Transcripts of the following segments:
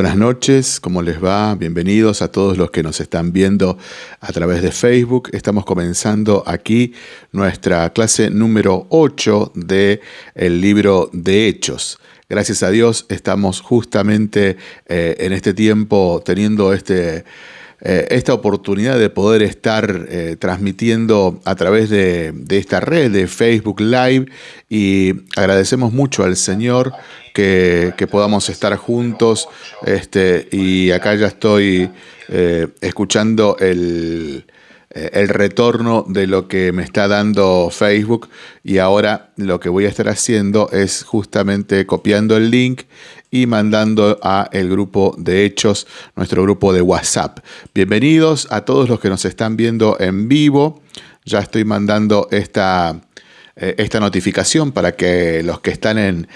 Buenas noches, ¿cómo les va? Bienvenidos a todos los que nos están viendo a través de Facebook. Estamos comenzando aquí nuestra clase número 8 del el libro de Hechos. Gracias a Dios estamos justamente eh, en este tiempo teniendo este eh, esta oportunidad de poder estar eh, transmitiendo a través de, esta red de Facebook Live. Y agradecemos mucho al Señor que, podamos estar juntos este, y acá ya estoy eh, escuchando el, el retorno de lo que me está dando Facebook. Y ahora lo que voy a estar haciendo es justamente copiando el link y mandando a el grupo de hechos, nuestro grupo de WhatsApp. Bienvenidos a todos los que nos están viendo en vivo. Ya estoy mandando esta, eh, esta notificación para que los que están en,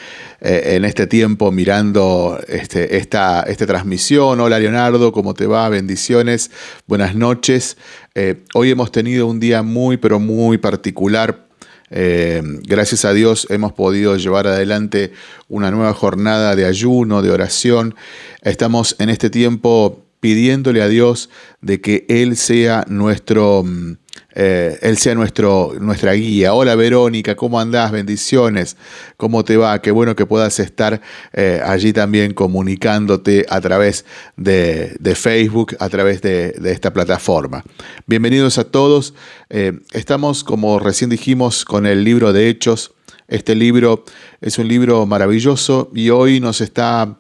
eh, en este tiempo mirando este, esta, esta, transmisión. Hola Leonardo, ¿cómo te va? Bendiciones, buenas noches. Eh, hoy hemos tenido un día muy, pero muy particular eh, gracias a Dios hemos podido llevar adelante una nueva jornada de ayuno, de oración. Estamos en este tiempo pidiéndole a Dios de que Él sea nuestro mm, eh, Él sea nuestro, nuestra guía. Hola Verónica, ¿cómo andás? Bendiciones. ¿Cómo te va? Qué bueno que puedas estar eh, allí también comunicándote a través de, Facebook, a través de, esta plataforma. Bienvenidos a todos. Eh, estamos, como recién dijimos, con el libro de Hechos. Este libro es un libro maravilloso y hoy nos está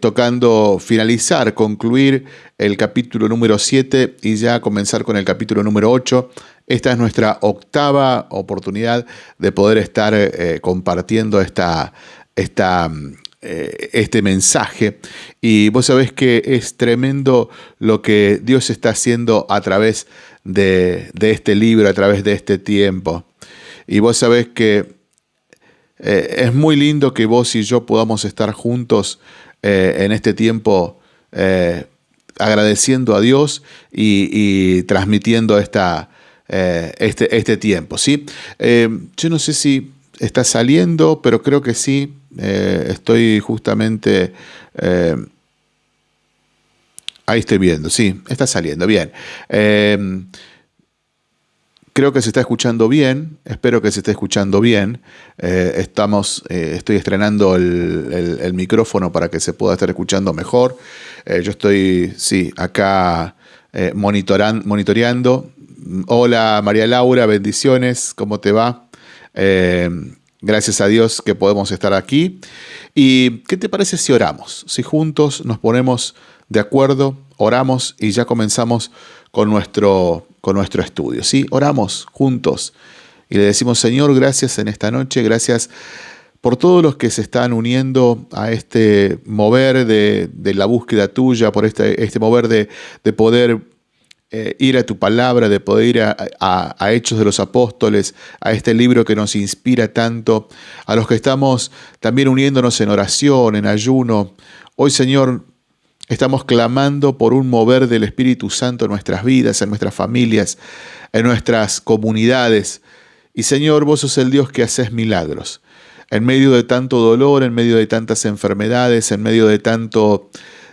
tocando finalizar, concluir el capítulo número 7 y ya comenzar con el capítulo número 8. Esta es nuestra octava oportunidad de poder estar eh, compartiendo esta, esta, eh, este mensaje. Y vos sabés que es tremendo lo que Dios está haciendo a través de, este libro, a través de este tiempo. Y vos sabés que eh, es muy lindo que vos y yo podamos estar juntos en este tiempo agradeciendo a Dios y, transmitiendo esta, eh, este, este, tiempo. ¿sí? Eh, yo no sé si está saliendo, pero creo que sí. Eh, estoy justamente... ahí estoy viendo, sí, está saliendo, bien. Creo que se está escuchando bien, espero que se esté escuchando bien. estamos, estoy estrenando el, micrófono para que se pueda estar escuchando mejor. yo estoy, sí, acá monitoreando Hola María Laura, bendiciones, ¿cómo te va? Eh, gracias a Dios que podemos estar aquí. ¿Y qué te parece si oramos? Si juntos nos ponemos de acuerdo, oramos y ya comenzamos con nuestro, con nuestro estudio. ¿sí? Oramos juntos y le decimos, Señor, gracias en esta noche, gracias por todos los que se están uniendo a este mover de, la búsqueda tuya, por este, este mover de, de poder eh, ir a tu palabra, de poder ir a, Hechos de los Apóstoles, a este libro que nos inspira tanto, a los que estamos también uniéndonos en oración, en ayuno. Hoy, Señor, estamos clamando por un mover del Espíritu Santo en nuestras vidas, en nuestras familias, en nuestras comunidades. Y Señor, vos sos el Dios que haces milagros. En medio de tanto dolor, en medio de tantas enfermedades, en medio de tanto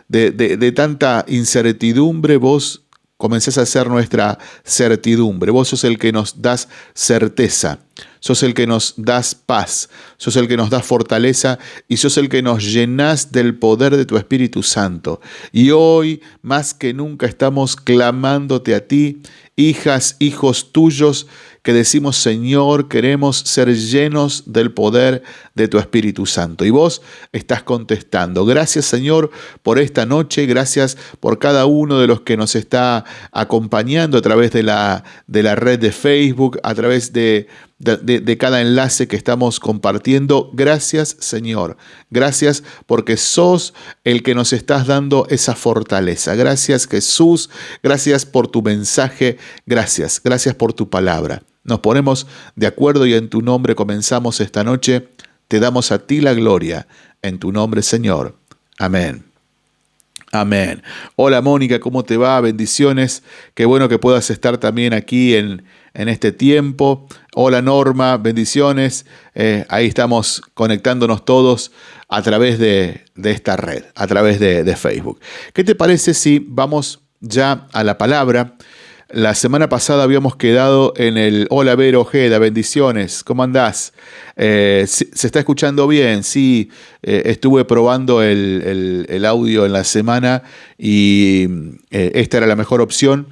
de, de tanta incertidumbre, vos comencés a ser nuestra certidumbre. Vos sos el que nos das certeza, sos el que nos das paz, sos el que nos das fortaleza y sos el que nos llenas del poder de tu Espíritu Santo. Y hoy, más que nunca, estamos clamándote a ti, hijas, hijos tuyos, que decimos, Señor, queremos ser llenos del poder de tu Espíritu Santo. Y vos estás contestando. Gracias, Señor, por esta noche. Gracias por cada uno de los que nos está acompañando a través de la, de la red de Facebook, a través de, de, cada enlace que estamos compartiendo. Gracias Señor. Gracias porque sos el que nos estás dando esa fortaleza. Gracias Jesús. Gracias por tu mensaje. Gracias. Gracias por tu palabra. Nos ponemos de acuerdo y en tu nombre comenzamos esta noche. Te damos a ti la gloria. En tu nombre Señor. Amén. Amén. Hola Mónica, ¿cómo te va? Bendiciones. Qué bueno que puedas estar también aquí en, en este tiempo. Hola Norma, bendiciones. Eh, ahí estamos conectándonos todos a través de, esta red, a través de, Facebook. ¿Qué te parece si vamos ya a la palabra? La semana pasada habíamos quedado en el Hola Vero Ojeda, bendiciones, ¿cómo andás? Eh, ¿Se está escuchando bien? Sí, eh, estuve probando el, audio en la semana y esta era la mejor opción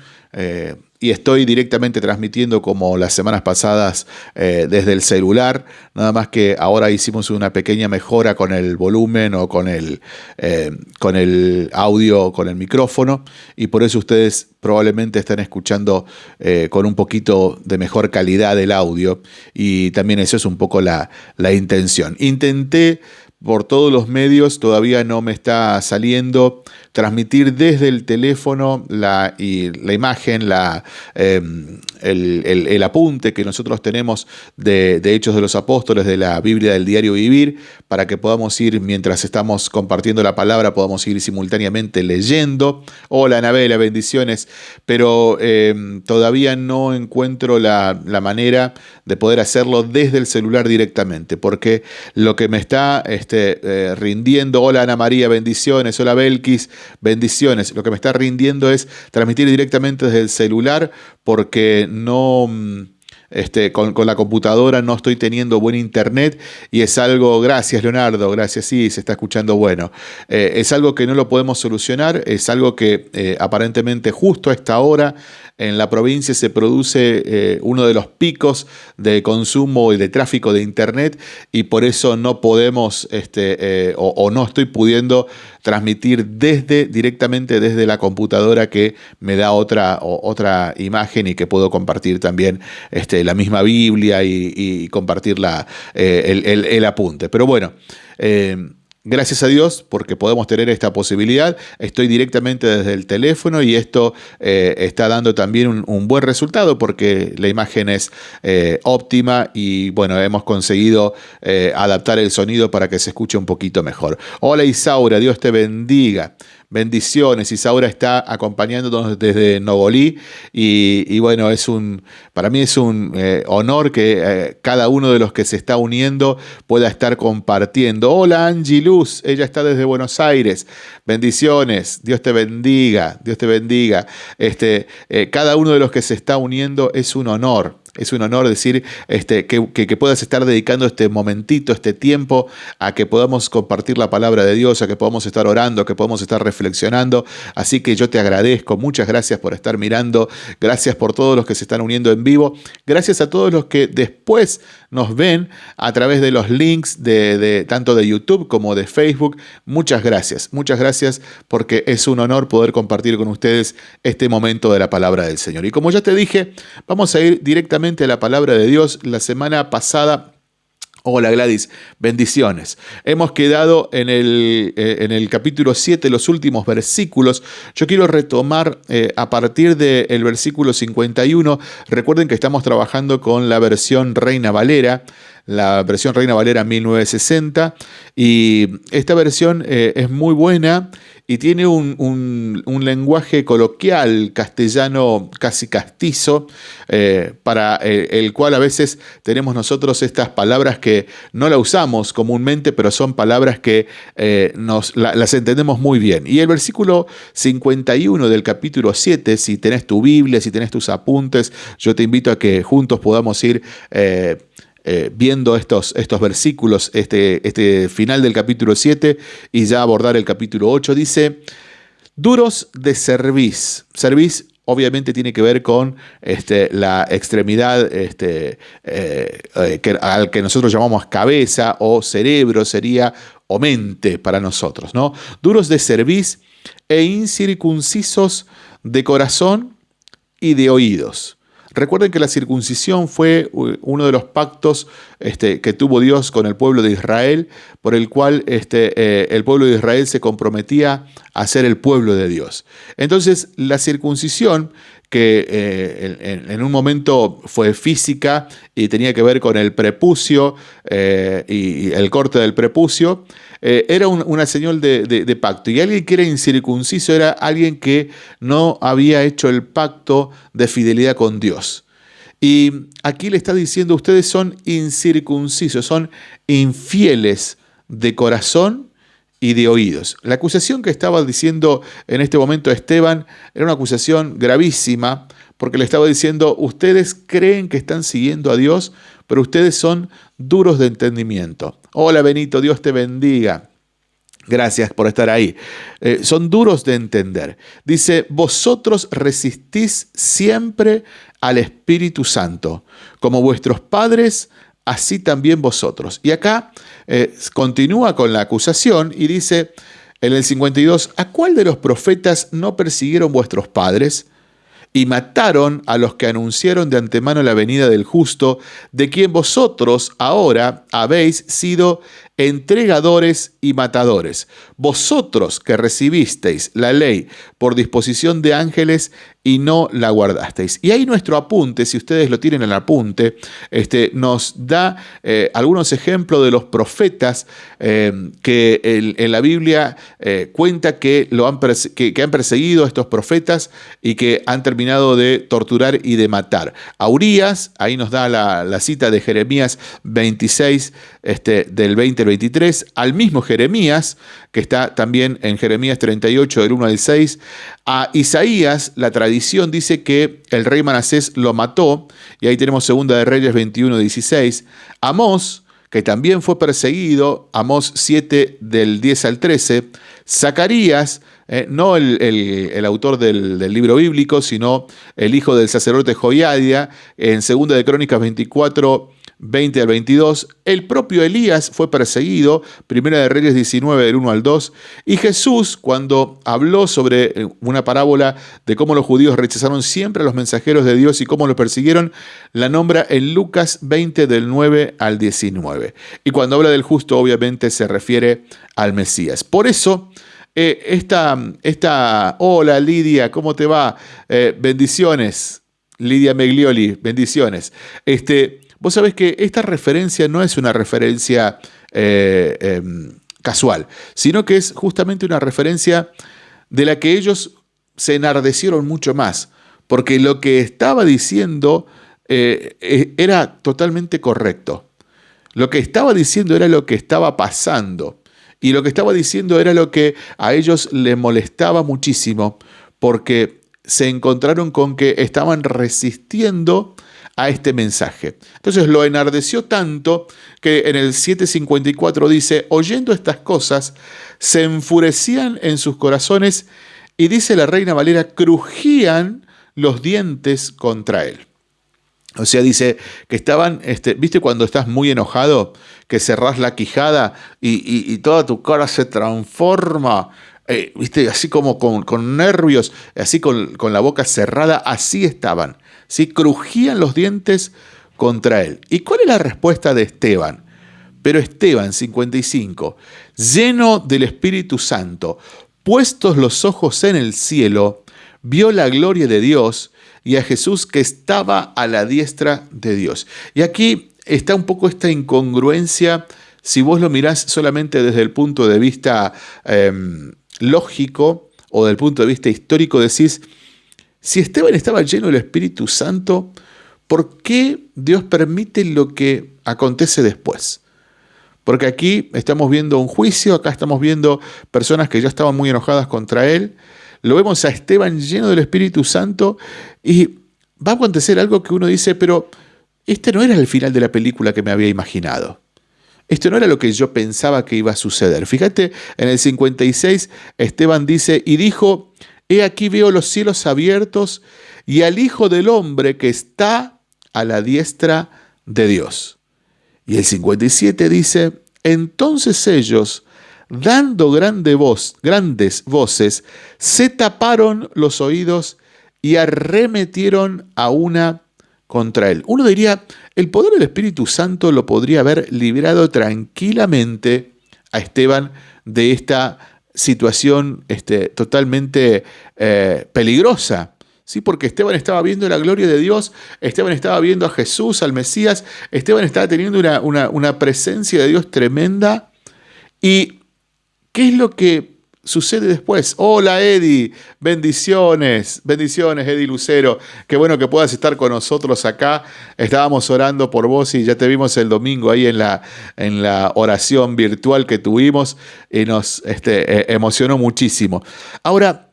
y estoy directamente transmitiendo como las semanas pasadas eh, desde el celular, nada más que ahora hicimos una pequeña mejora con el volumen o con el, eh, con el audio, con el micrófono, y por eso ustedes probablemente están escuchando eh, con un poquito de mejor calidad el audio, y también eso es un poco la, la intención. Intenté por todos los medios, todavía no me está saliendo transmitir desde el teléfono la, y la imagen, la, em, el, apunte que nosotros tenemos de, Hechos de los Apóstoles, de la Biblia del Diario Vivir, para que podamos ir, mientras estamos compartiendo la palabra, podamos ir simultáneamente leyendo. Hola, Anabela, bendiciones. Pero em, todavía no encuentro la, manera de poder hacerlo desde el celular directamente, porque lo que me está este, eh, rindiendo, hola Ana María, bendiciones, hola Belkis, bendiciones. Lo que me está rindiendo es transmitir directamente desde el celular porque no... Mm, este, con, la computadora no estoy teniendo buen internet y es algo, gracias Leonardo, gracias, sí, se está escuchando bueno, eh, es algo que no lo podemos solucionar, es algo que eh, aparentemente justo a esta hora en la provincia se produce eh, uno de los picos de consumo y de tráfico de Internet y por eso no podemos este, eh, o, no estoy pudiendo transmitir desde, directamente desde la computadora que me da otra, otra imagen y que puedo compartir también este, la misma Biblia y, compartir eh, el, apunte. Pero bueno, Gracias a Dios porque podemos tener esta posibilidad. Estoy directamente desde el teléfono y esto eh, está dando también un, buen resultado porque la imagen es eh, óptima y bueno, hemos conseguido eh, adaptar el sonido para que se escuche un poquito mejor. Hola Isaura, Dios te bendiga. Bendiciones. Isaura está acompañándonos desde Nogolí y, bueno, es un, para mí es un eh, honor que eh, cada uno de los que se está uniendo pueda estar compartiendo. Hola Angie Luz, ella está desde Buenos Aires. Bendiciones, Dios te bendiga, Dios te bendiga. Este, eh, cada uno de los que se está uniendo es un honor. Es un honor decir este, que, que, puedas estar dedicando este momentito, este tiempo, a que podamos compartir la palabra de Dios, a que podamos estar orando, a que podamos estar reflexionando. Así que yo te agradezco. Muchas gracias por estar mirando. Gracias por todos los que se están uniendo en vivo. Gracias a todos los que después nos ven a través de los links de, tanto de YouTube como de Facebook. Muchas gracias. Muchas gracias porque es un honor poder compartir con ustedes este momento de la palabra del Señor. Y como ya te dije, vamos a ir directamente la palabra de Dios. La semana pasada Hola Gladys, bendiciones. Hemos quedado en el, eh, en el capítulo 7, los últimos versículos. Yo quiero retomar eh, a partir del versículo 51. Recuerden que estamos trabajando con la versión Reina Valera la versión Reina Valera 1960. Y esta versión eh, es muy buena y tiene un, lenguaje coloquial castellano casi castizo, eh, para eh, el, cual a veces tenemos nosotros estas palabras que no la usamos comúnmente, pero son palabras que nos, las entendemos muy bien. Y el versículo 51 del capítulo 7, si tenés tu Biblia, si tenés tus apuntes, yo te invito a que juntos podamos ir viendo estos, estos versículos, este, este final del capítulo 7 y ya abordar el capítulo 8, dice, duros de cerviz. Cerviz obviamente tiene que ver con este, la extremidad este, eh, eh, que, al que nosotros llamamos cabeza o cerebro, sería o mente para nosotros, ¿no? Duros de cerviz e incircuncisos de corazón y de oídos. Recuerden que la circuncisión fue uno de los pactos este, que tuvo Dios con el pueblo de Israel, por el cual este, eh, el pueblo de Israel se comprometía a ser el pueblo de Dios. Entonces, la circuncisión que eh, en, un momento fue física y tenía que ver con el prepucio eh, y el corte del prepucio, eh, era una señal de, pacto. Y alguien que era incircunciso era alguien que no había hecho el pacto de fidelidad con Dios. Y aquí le está diciendo, ustedes son incircuncisos, son infieles de corazón y de oídos. La acusación que estaba diciendo en este momento Esteban era una acusación gravísima, porque le estaba diciendo, ustedes creen que están siguiendo a Dios, pero ustedes son duros de entendimiento. Hola Benito, Dios te bendiga. Gracias por estar ahí. Eh, son duros de entender. Dice, vosotros resistís siempre al Espíritu Santo, como vuestros padres, así también vosotros. Y acá eh, continúa con la acusación y dice en el 52, ¿a cuál de los profetas no persiguieron vuestros padres? y mataron a los que anunciaron de antemano la venida del justo, de quien vosotros ahora habéis sido entregadores y matadores. Vosotros que recibisteis la ley por disposición de ángeles y no la guardasteis. Y ahí nuestro apunte, si ustedes lo tienen en el apunte, este, nos da eh, algunos ejemplos de los profetas eh, que en, la Biblia eh, cuenta que, lo han que, han perseguido a estos profetas y que han terminado de torturar y de matar. A ahí nos da la, cita de Jeremías 26, este, del 20 al 23, al mismo Jeremías, que está también en Jeremías 38, del 1 al 6, a Isaías, la tradición dice que el rey Manasés lo mató, y ahí tenemos Segunda de Reyes 21, 16. Amós, que también fue perseguido, Amós 7 del 10 al 13. Zacarías, eh, no el, autor del, del, libro bíblico, sino el hijo del sacerdote Joiadia, en Segunda de Crónicas 24, 20 al 22, el propio Elías fue perseguido, Primera de Reyes 19 del 1 al 2, y Jesús cuando habló sobre eh, una parábola de cómo los judíos rechazaron siempre a los mensajeros de Dios y cómo los persiguieron, la nombra en Lucas 20 del 9 al 19. Y cuando habla del justo obviamente se refiere al Mesías. Por eso... Eh, esta, esta, hola Lidia, ¿cómo te va? Eh, bendiciones, Lidia Meglioli, bendiciones. Este, Vos sabés que esta referencia no es una referencia eh, em, casual, sino que es justamente una referencia de la que ellos se enardecieron mucho más, porque lo que estaba diciendo eh, e, era totalmente correcto. Lo que estaba diciendo era lo que estaba pasando. Y lo que estaba diciendo era lo que a ellos les molestaba muchísimo, porque se encontraron con que estaban resistiendo a este mensaje. Entonces lo enardeció tanto que en el 754 dice, oyendo estas cosas, se enfurecían en sus corazones y dice la reina Valera, crujían los dientes contra él. O sea, dice que estaban, este, ¿viste cuando estás muy enojado? Que cerrás la quijada y, toda tu cara se transforma, eh, ¿viste? Así como con, nervios, así con, con, la boca cerrada, así estaban. ¿Sí? crujían los dientes contra él. ¿Y cuál es la respuesta de Esteban? Pero Esteban, 55, lleno del Espíritu Santo, puestos los ojos en el cielo, vio la gloria de Dios y a Jesús que estaba a la diestra de Dios. Y aquí está un poco esta incongruencia, si vos lo mirás solamente desde el punto de vista em, lógico o del punto de vista histórico, decís, si Esteban estaba lleno del Espíritu Santo, ¿por qué Dios permite lo que acontece después? Porque aquí estamos viendo un juicio, acá estamos viendo personas que ya estaban muy enojadas contra él. Lo vemos a Esteban lleno del Espíritu Santo y va a acontecer algo que uno dice, pero este no era el final de la película que me había imaginado. Esto no era lo que yo pensaba que iba a suceder. Fíjate, en el 56 Esteban dice, y dijo, He aquí veo los cielos abiertos y al Hijo del Hombre que está a la diestra de Dios. Y el 57 dice, entonces ellos, dando grande voz, grandes voces, se taparon los oídos y arremetieron a una contra él. Uno diría, el poder del Espíritu Santo lo podría haber librado tranquilamente a Esteban de esta situación este, totalmente eh, peligrosa. ¿sí? Porque Esteban estaba viendo la gloria de Dios, Esteban estaba viendo a Jesús, al Mesías, Esteban estaba teniendo una, una presencia de Dios tremenda. ¿Y qué es lo que sucede después. Hola Eddie, bendiciones, bendiciones Eddie Lucero. Qué bueno que puedas estar con nosotros acá. Estábamos orando por vos y ya te vimos el domingo ahí en la, en la oración virtual que tuvimos y nos este, e, emocionó muchísimo. Ahora,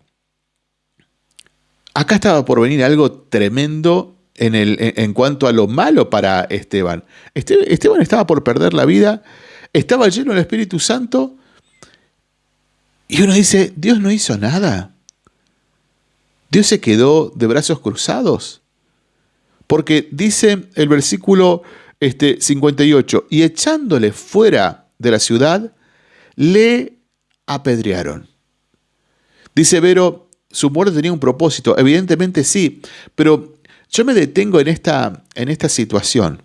acá estaba por venir algo tremendo en, el, en, cuanto a lo malo para Esteban. Esteban estaba por perder la vida, estaba lleno del Espíritu Santo y uno dice, Dios no hizo nada. Dios se quedó de brazos cruzados. Porque dice el versículo este, 58, y echándole fuera de la ciudad, le apedrearon. Dice Vero, su muerte tenía un propósito. Evidentemente sí, pero yo me detengo en esta, en esta situación.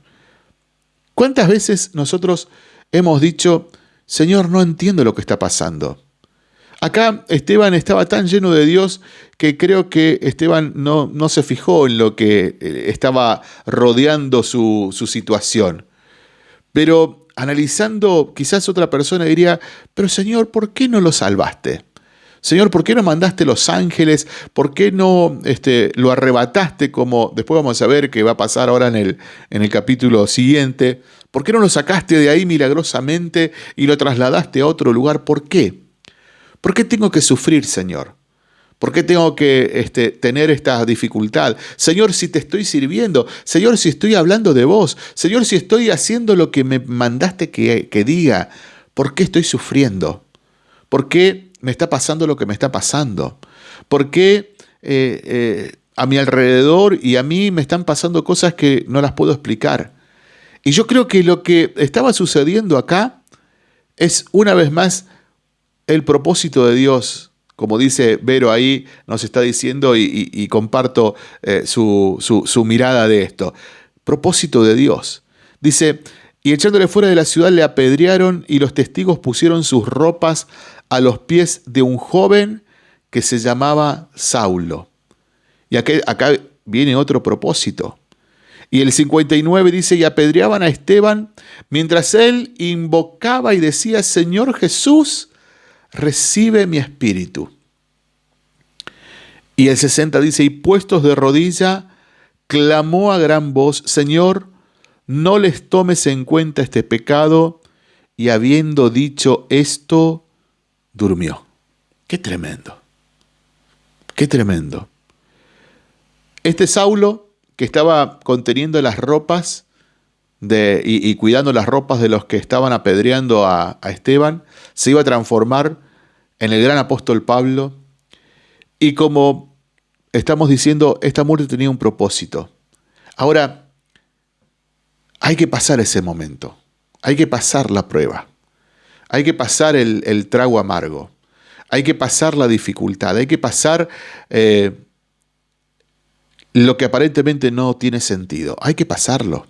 ¿Cuántas veces nosotros hemos dicho, Señor, no entiendo lo que está pasando? Acá Esteban estaba tan lleno de Dios que creo que Esteban no, no se fijó en lo que eh, estaba rodeando su, su situación. Pero analizando, quizás otra persona diría, pero Señor, ¿por qué no lo salvaste? Señor, ¿por qué no mandaste los ángeles? ¿Por qué no este, lo arrebataste como después vamos a ver que va a pasar ahora en el, en el capítulo siguiente? ¿Por qué no lo sacaste de ahí milagrosamente y lo trasladaste a otro lugar? ¿Por qué? ¿Por qué tengo que sufrir, Señor? ¿Por qué tengo que este, tener esta dificultad? Señor, si te estoy sirviendo, Señor, si estoy hablando de vos, Señor, si estoy haciendo lo que me mandaste que, diga, ¿por qué estoy sufriendo? ¿Por qué me está pasando lo que me está pasando? ¿Por qué eh, eh, a mi alrededor y a mí me están pasando cosas que no las puedo explicar? Y yo creo que lo que estaba sucediendo acá es una vez más el propósito de Dios, como dice Vero ahí, nos está diciendo y, comparto eh, su, su mirada de esto. Propósito de Dios. Dice, y echándole fuera de la ciudad le apedrearon y los testigos pusieron sus ropas a los pies de un joven que se llamaba Saulo. Y acá, acá viene otro propósito. Y el 59 dice, y apedreaban a Esteban mientras él invocaba y decía, Señor Jesús, recibe mi espíritu. Y el 60 dice, y puestos de rodilla, clamó a gran voz, Señor, no les tomes en cuenta este pecado, y habiendo dicho esto, durmió. Qué tremendo, qué tremendo. Este Saulo, que estaba conteniendo las ropas y, cuidando las ropas de los que estaban apedreando a Esteban, se iba a transformar en el gran apóstol Pablo. Y como estamos diciendo, esta muerte tenía un propósito. Ahora, hay que pasar ese momento, hay que pasar la prueba, hay que pasar el, trago amargo, hay que pasar la dificultad, hay que pasar eh, lo que aparentemente no tiene sentido, hay que pasarlo.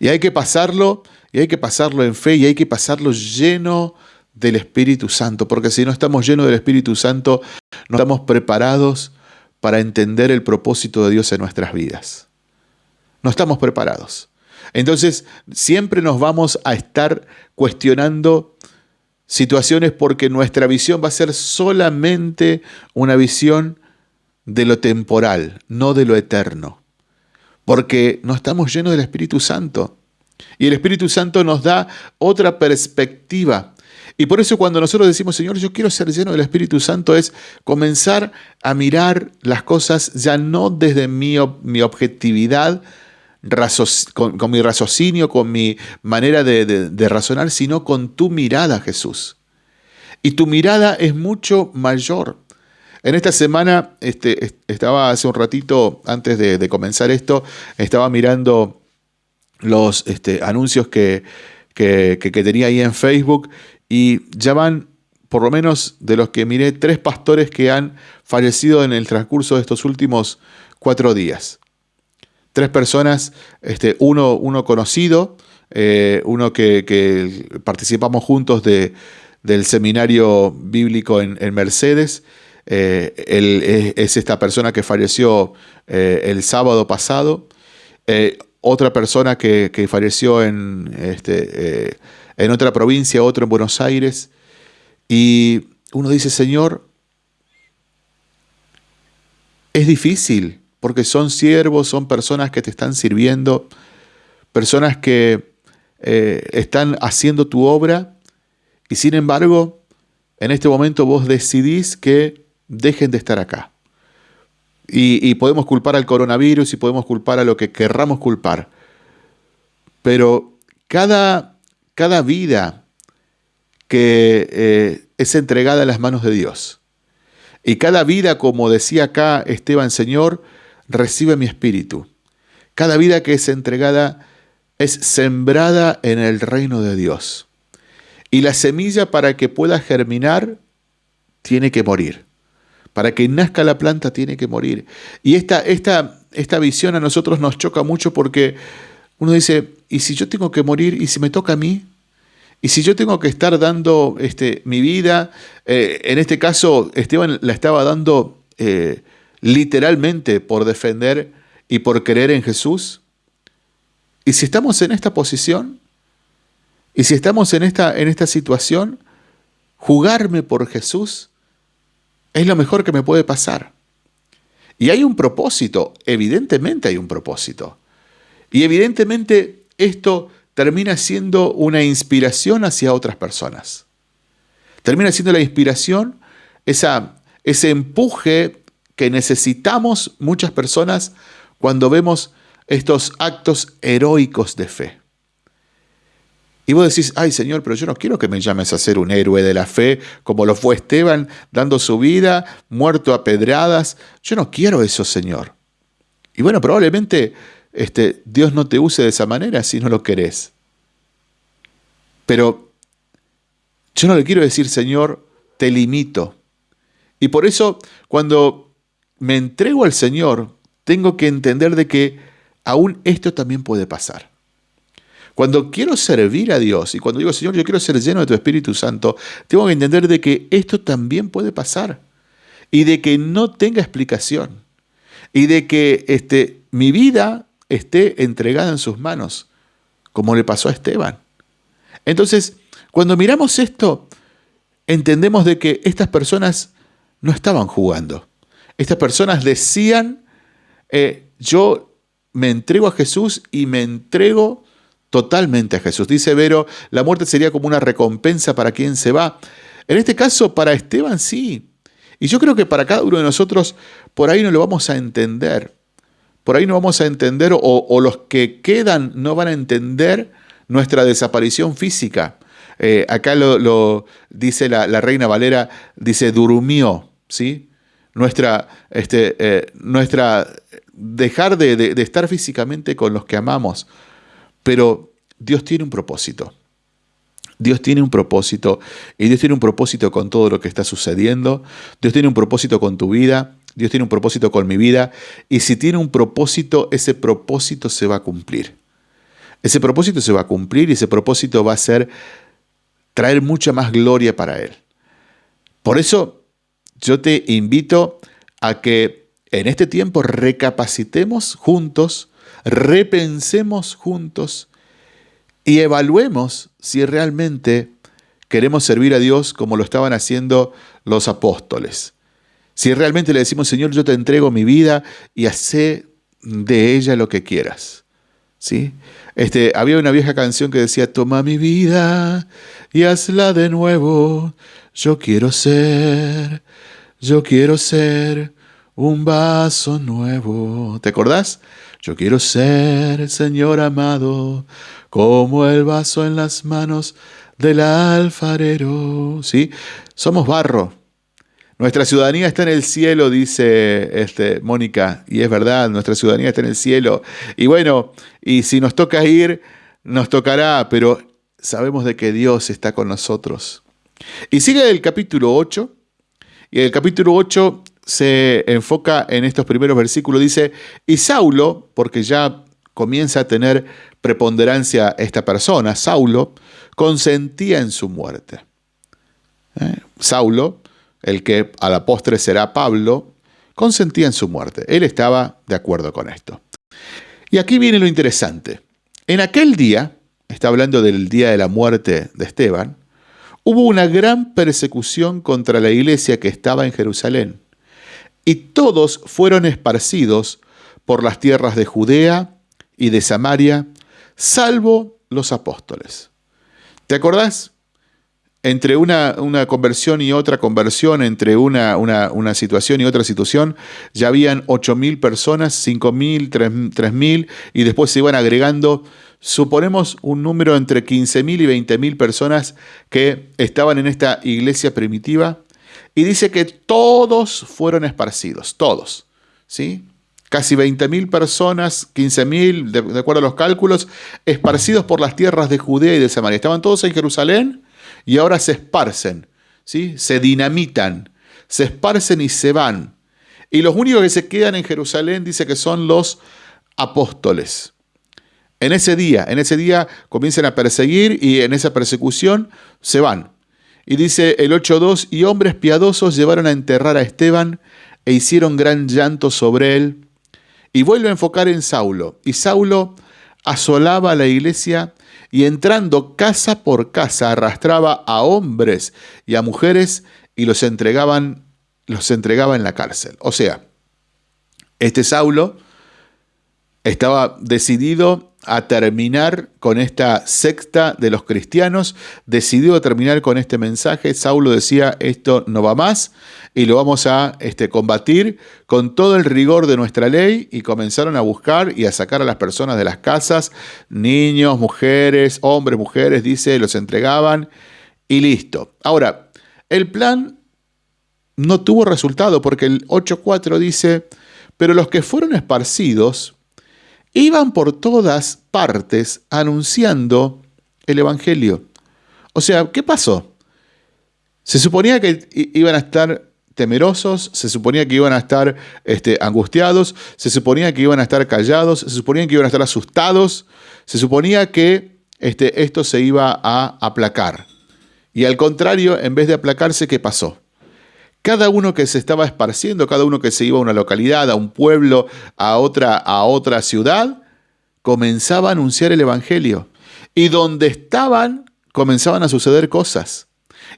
Y hay que pasarlo, y hay que pasarlo en fe, y hay que pasarlo lleno del Espíritu Santo, porque si no estamos llenos del Espíritu Santo, no estamos preparados para entender el propósito de Dios en nuestras vidas. No estamos preparados. Entonces, siempre nos vamos a estar cuestionando situaciones porque nuestra visión va a ser solamente una visión de lo temporal, no de lo eterno. Porque no estamos llenos del Espíritu Santo. Y el Espíritu Santo nos da otra perspectiva y por eso cuando nosotros decimos, Señor, yo quiero ser lleno del Espíritu Santo, es comenzar a mirar las cosas ya no desde mi, mi objetividad, con, mi raciocinio, con mi manera de, razonar, sino con tu mirada, Jesús. Y tu mirada es mucho mayor. En esta semana, este, estaba hace un ratito, antes de, comenzar esto, estaba mirando los este, anuncios que, que, tenía ahí en Facebook y ya van, por lo menos de los que miré, tres pastores que han fallecido en el transcurso de estos últimos cuatro días. Tres personas, este, uno, uno conocido, eh, uno que, participamos juntos de, del seminario bíblico en, Mercedes. Eh, es, esta persona que falleció eh, el sábado pasado. otra persona que, que falleció en este, en otra provincia, otro en Buenos Aires, y uno dice, Señor, es difícil porque son siervos, son personas que te están sirviendo, personas que eh, están haciendo tu obra y sin embargo, en este momento vos decidís que dejen de estar acá. Y, podemos culpar al coronavirus y podemos culpar a lo que querramos culpar. Pero cada, cada vida que eh, es entregada en las manos de Dios, y cada vida, como decía acá Esteban Señor, recibe mi espíritu. Cada vida que es entregada es sembrada en el reino de Dios. Y la semilla para que pueda germinar tiene que morir. Para que nazca la planta tiene que morir. Y esta, esta, esta visión a nosotros nos choca mucho porque uno dice, ¿y si yo tengo que morir? ¿Y si me toca a mí? Y si yo tengo que estar dando este, mi vida, eh, en este caso Esteban la estaba dando eh, literalmente por defender y por creer en Jesús. Y si estamos en esta posición, y si estamos en esta, en esta situación, jugarme por Jesús es lo mejor que me puede pasar. Y hay un propósito, evidentemente hay un propósito. Y evidentemente esto termina siendo una inspiración hacia otras personas. Termina siendo la inspiración, esa, ese empuje que necesitamos muchas personas cuando vemos estos actos heroicos de fe. Y vos decís, ay Señor, pero yo no quiero que me llames a ser un héroe de la fe, como lo fue Esteban, dando su vida, muerto a pedradas. Yo no quiero eso, Señor. Y bueno, probablemente este, Dios no te use de esa manera si no lo querés. Pero yo no le quiero decir, Señor, te limito. Y por eso, cuando me entrego al Señor, tengo que entender de que aún esto también puede pasar. Cuando quiero servir a Dios y cuando digo, Señor, yo quiero ser lleno de tu Espíritu Santo, tengo que entender de que esto también puede pasar y de que no tenga explicación y de que este, mi vida esté entregada en sus manos, como le pasó a Esteban. Entonces, cuando miramos esto, entendemos de que estas personas no estaban jugando. Estas personas decían, eh, yo me entrego a Jesús y me entrego totalmente a Jesús. Dice Vero, la muerte sería como una recompensa para quien se va. En este caso, para Esteban sí. Y yo creo que para cada uno de nosotros, por ahí no lo vamos a entender por ahí no vamos a entender o, los que quedan no van a entender nuestra desaparición física. Eh, acá lo, dice la, reina Valera, dice durmió, ¿sí? Nuestra, este, eh, nuestra dejar de, de estar físicamente con los que amamos. Pero Dios tiene un propósito. Dios tiene un propósito y Dios tiene un propósito con todo lo que está sucediendo. Dios tiene un propósito con tu vida. Dios tiene un propósito con mi vida y si tiene un propósito, ese propósito se va a cumplir. Ese propósito se va a cumplir y ese propósito va a ser traer mucha más gloria para Él. Por eso yo te invito a que en este tiempo recapacitemos juntos, repensemos juntos y evaluemos si realmente queremos servir a Dios como lo estaban haciendo los apóstoles. Si realmente le decimos, Señor, yo te entrego mi vida y hace de ella lo que quieras. ¿Sí? Este, había una vieja canción que decía, toma mi vida y hazla de nuevo. Yo quiero ser, yo quiero ser un vaso nuevo. ¿Te acordás? Yo quiero ser, Señor amado, como el vaso en las manos del alfarero. ¿Sí? Somos barro, nuestra ciudadanía está en el cielo, dice este, Mónica, y es verdad, nuestra ciudadanía está en el cielo. Y bueno, y si nos toca ir, nos tocará, pero sabemos de que Dios está con nosotros. Y sigue el capítulo 8, y el capítulo 8 se enfoca en estos primeros versículos, dice, y Saulo, porque ya comienza a tener preponderancia esta persona, Saulo, consentía en su muerte. ¿Eh? Saulo el que a la postre será Pablo, consentía en su muerte. Él estaba de acuerdo con esto. Y aquí viene lo interesante. En aquel día, está hablando del día de la muerte de Esteban, hubo una gran persecución contra la iglesia que estaba en Jerusalén, y todos fueron esparcidos por las tierras de Judea y de Samaria, salvo los apóstoles. ¿Te acordás? Entre una, conversión y otra conversión, entre una, una, situación y otra situación, ya habían 8.000 personas, 5.000, 3.000, y después se iban agregando, suponemos un número entre 15.000 y 20.000 personas que estaban en esta iglesia primitiva, y dice que todos fueron esparcidos, todos, ¿sí? casi 20.000 personas, 15.000, de, de, acuerdo a los cálculos, esparcidos por las tierras de Judea y de Samaria. Estaban todos en Jerusalén y ahora se esparcen, ¿sí? se dinamitan, se esparcen y se van. Y los únicos que se quedan en Jerusalén dice que son los apóstoles. En ese día, en ese día comienzan a perseguir y en esa persecución se van. Y dice el 8.2, y hombres piadosos llevaron a enterrar a Esteban e hicieron gran llanto sobre él y vuelve a enfocar en Saulo. Y Saulo asolaba la iglesia y entrando casa por casa arrastraba a hombres y a mujeres y los entregaban los entregaba en la cárcel. O sea, este Saulo estaba decidido a terminar con esta secta de los cristianos, decidió terminar con este mensaje. Saulo decía, esto no va más y lo vamos a este, combatir con todo el rigor de nuestra ley y comenzaron a buscar y a sacar a las personas de las casas, niños, mujeres, hombres, mujeres, dice, los entregaban y listo. Ahora, el plan no tuvo resultado porque el 8.4 dice, pero los que fueron esparcidos, iban por todas partes anunciando el Evangelio. O sea, ¿qué pasó? Se suponía que iban a estar temerosos, se suponía que iban a estar este, angustiados, se suponía que iban a estar callados, se suponía que iban a estar asustados, se suponía que este, esto se iba a aplacar. Y al contrario, en vez de aplacarse, ¿qué pasó? Cada uno que se estaba esparciendo, cada uno que se iba a una localidad, a un pueblo, a otra, a otra ciudad, comenzaba a anunciar el Evangelio. Y donde estaban, comenzaban a suceder cosas.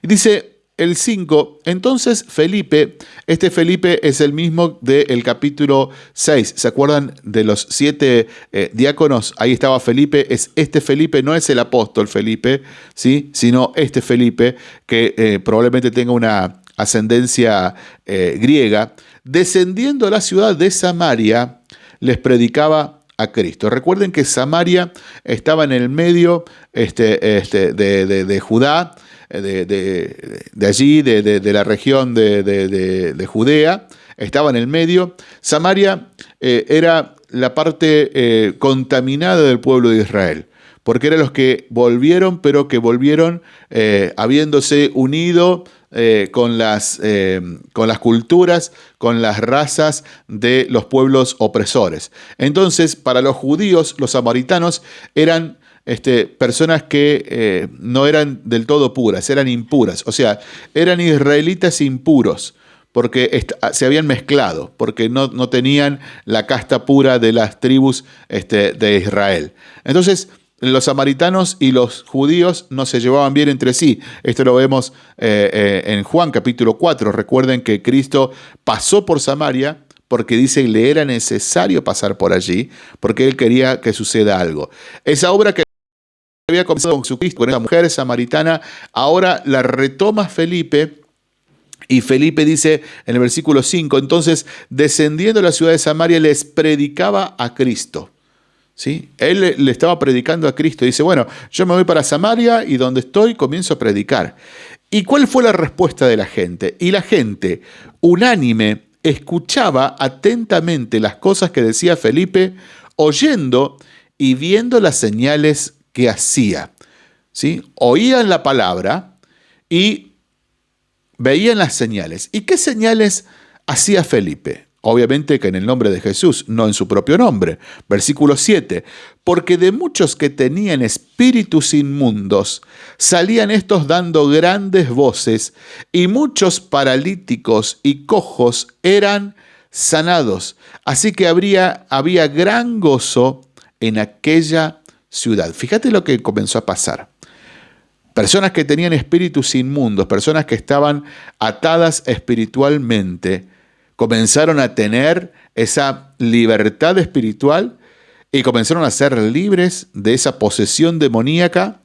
Y dice el 5, entonces Felipe, este Felipe es el mismo del capítulo 6, ¿se acuerdan de los siete eh, diáconos? Ahí estaba Felipe, es este Felipe, no es el apóstol Felipe, ¿sí? sino este Felipe, que eh, probablemente tenga una ascendencia eh, griega, descendiendo a la ciudad de Samaria, les predicaba a Cristo. Recuerden que Samaria estaba en el medio este, este, de, Judá, eh, de, allí, de, la región de, Judea, estaba en el medio. Samaria eh, era la parte contaminada del pueblo de Israel porque eran los que volvieron, pero que volvieron habiéndose unido eh, con, las, eh, con las culturas, con las razas de los pueblos opresores. Entonces, para los judíos, los samaritanos eran este, personas que eh, no eran del todo puras, eran impuras, o sea, eran israelitas impuros porque se habían mezclado, porque no, no, tenían la casta pura de las tribus este, de Israel. Entonces, los samaritanos y los judíos no se llevaban bien entre sí. Esto lo vemos eh, eh, en Juan capítulo 4. Recuerden que Cristo pasó por Samaria porque dice que le era necesario pasar por allí, porque él quería que suceda algo. Esa obra que había comenzado con Jesucristo, con esa mujer samaritana, ahora la retoma Felipe. Y Felipe dice en el versículo 5, entonces descendiendo a la ciudad de Samaria les predicaba a Cristo. Él le estaba predicando a Cristo. Dice, bueno, yo me voy para Samaria y donde estoy comienzo a predicar. ¿Y cuál fue la respuesta de la gente? Y la gente, unánime, escuchaba atentamente las cosas que decía Felipe, oyendo y viendo las señales que hacía. ¿sí? Oían la palabra y veían las señales. ¿Y qué señales hacía Felipe? Obviamente que en el nombre de Jesús, no en su propio nombre. Versículo 7. Porque de muchos que tenían espíritus inmundos, salían estos dando grandes voces, y muchos paralíticos y cojos eran sanados. Así que había gran gozo en aquella ciudad. Fíjate lo que comenzó a pasar. Personas que tenían espíritus inmundos, personas que estaban atadas espiritualmente, comenzaron a tener esa libertad espiritual y comenzaron a ser libres de esa posesión demoníaca.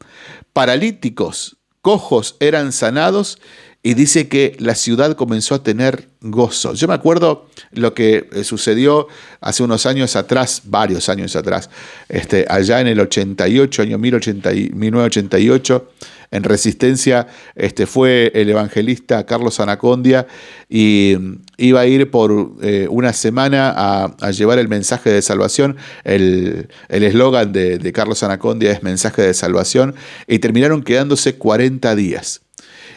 Paralíticos, cojos eran sanados y dice que la ciudad comenzó a tener gozo. Yo me acuerdo lo que eh, sucedió hace unos años atrás, varios años atrás, este, allá en el 88, año 1988, en Resistencia este, fue el evangelista Carlos Anacondia y mm, iba a ir por eh, una semana a, llevar el mensaje de salvación. El eslogan de, de Carlos Anacondia es mensaje de salvación y terminaron quedándose 40 días.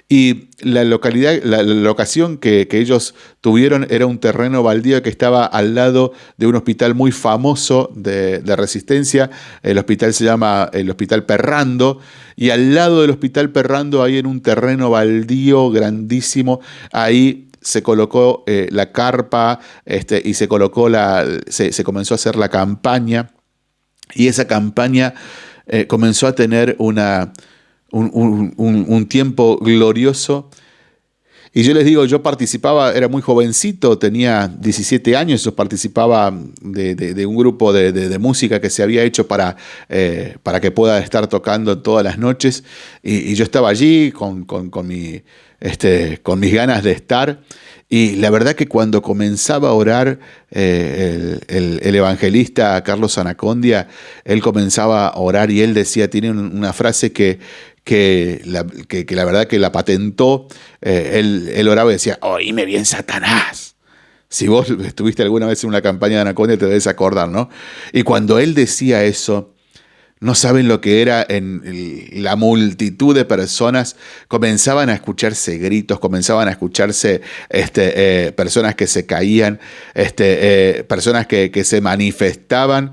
Y la localidad, la, locación que, ellos tuvieron era un terreno baldío que estaba al lado de un hospital muy famoso de, resistencia. El hospital se llama el Hospital Perrando. Y al lado del Hospital Perrando, ahí en un terreno baldío grandísimo, ahí se colocó eh, la carpa este, y se colocó la. Se, comenzó a hacer la campaña. Y esa campaña eh, comenzó a tener una un, tiempo glorioso. Y yo les digo, yo participaba, era muy jovencito, tenía 17 años, yo participaba de, un grupo de, música que se había hecho para, eh, para que pueda estar tocando todas las noches. Y, yo estaba allí con, mi, este, con mis ganas de estar. Y la verdad que cuando comenzaba a orar eh, el, evangelista Carlos Anacondia, él comenzaba a orar y él decía, tiene una frase que, que la, que, la verdad que la patentó, eh, él, él, oraba y decía, oíme bien Satanás. Si vos estuviste alguna vez en una campaña de Anacondia te debes acordar, ¿no? Y cuando él decía eso, no saben lo que era en la multitud de personas, comenzaban a escucharse gritos, comenzaban a escucharse este, eh, personas que se caían, este, eh, personas que, que se manifestaban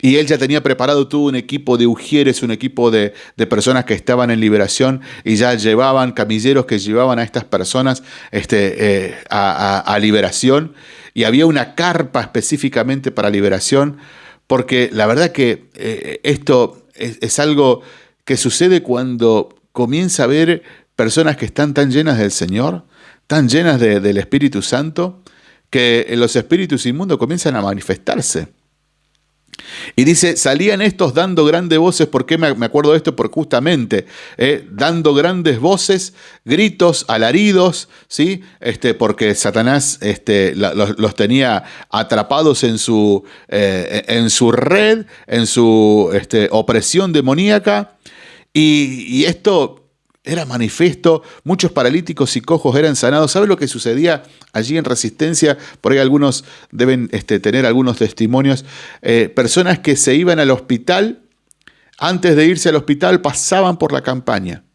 y él ya tenía preparado todo un equipo de ujieres, un equipo de, personas que estaban en liberación y ya llevaban camilleros que llevaban a estas personas este, eh, a, liberación. Y había una carpa específicamente para liberación, porque la verdad que eh, esto es, algo que sucede cuando comienza a ver personas que están tan llenas del Señor, tan llenas del Espíritu Santo, que los espíritus inmundos comienzan a manifestarse. Y dice, salían estos dando grandes voces, ¿por qué me acuerdo de esto? Porque justamente, eh, dando grandes voces, gritos, alaridos, ¿sí? Este, porque Satanás este, los, tenía atrapados en su, eh, en su red, en su este, opresión demoníaca. Y, y esto era manifiesto, muchos paralíticos y cojos eran sanados. ¿Sabe lo que sucedía allí en Resistencia? Por ahí algunos deben este, tener algunos testimonios. Eh, personas que se iban al hospital, antes de irse al hospital pasaban por la campaña.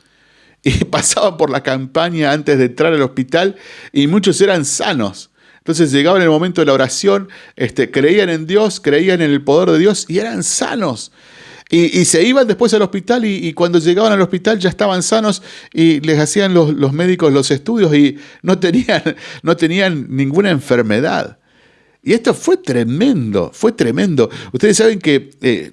Y pasaban por la campaña antes de entrar al hospital y muchos eran sanos. Entonces llegaban el momento de la oración, este, creían en Dios, creían en el poder de Dios y eran sanos. Y, se iban después al hospital y, cuando llegaban al hospital ya estaban sanos y les hacían los, médicos los estudios y no tenían, no tenían ninguna enfermedad. Y esto fue tremendo, fue tremendo. Ustedes saben que eh,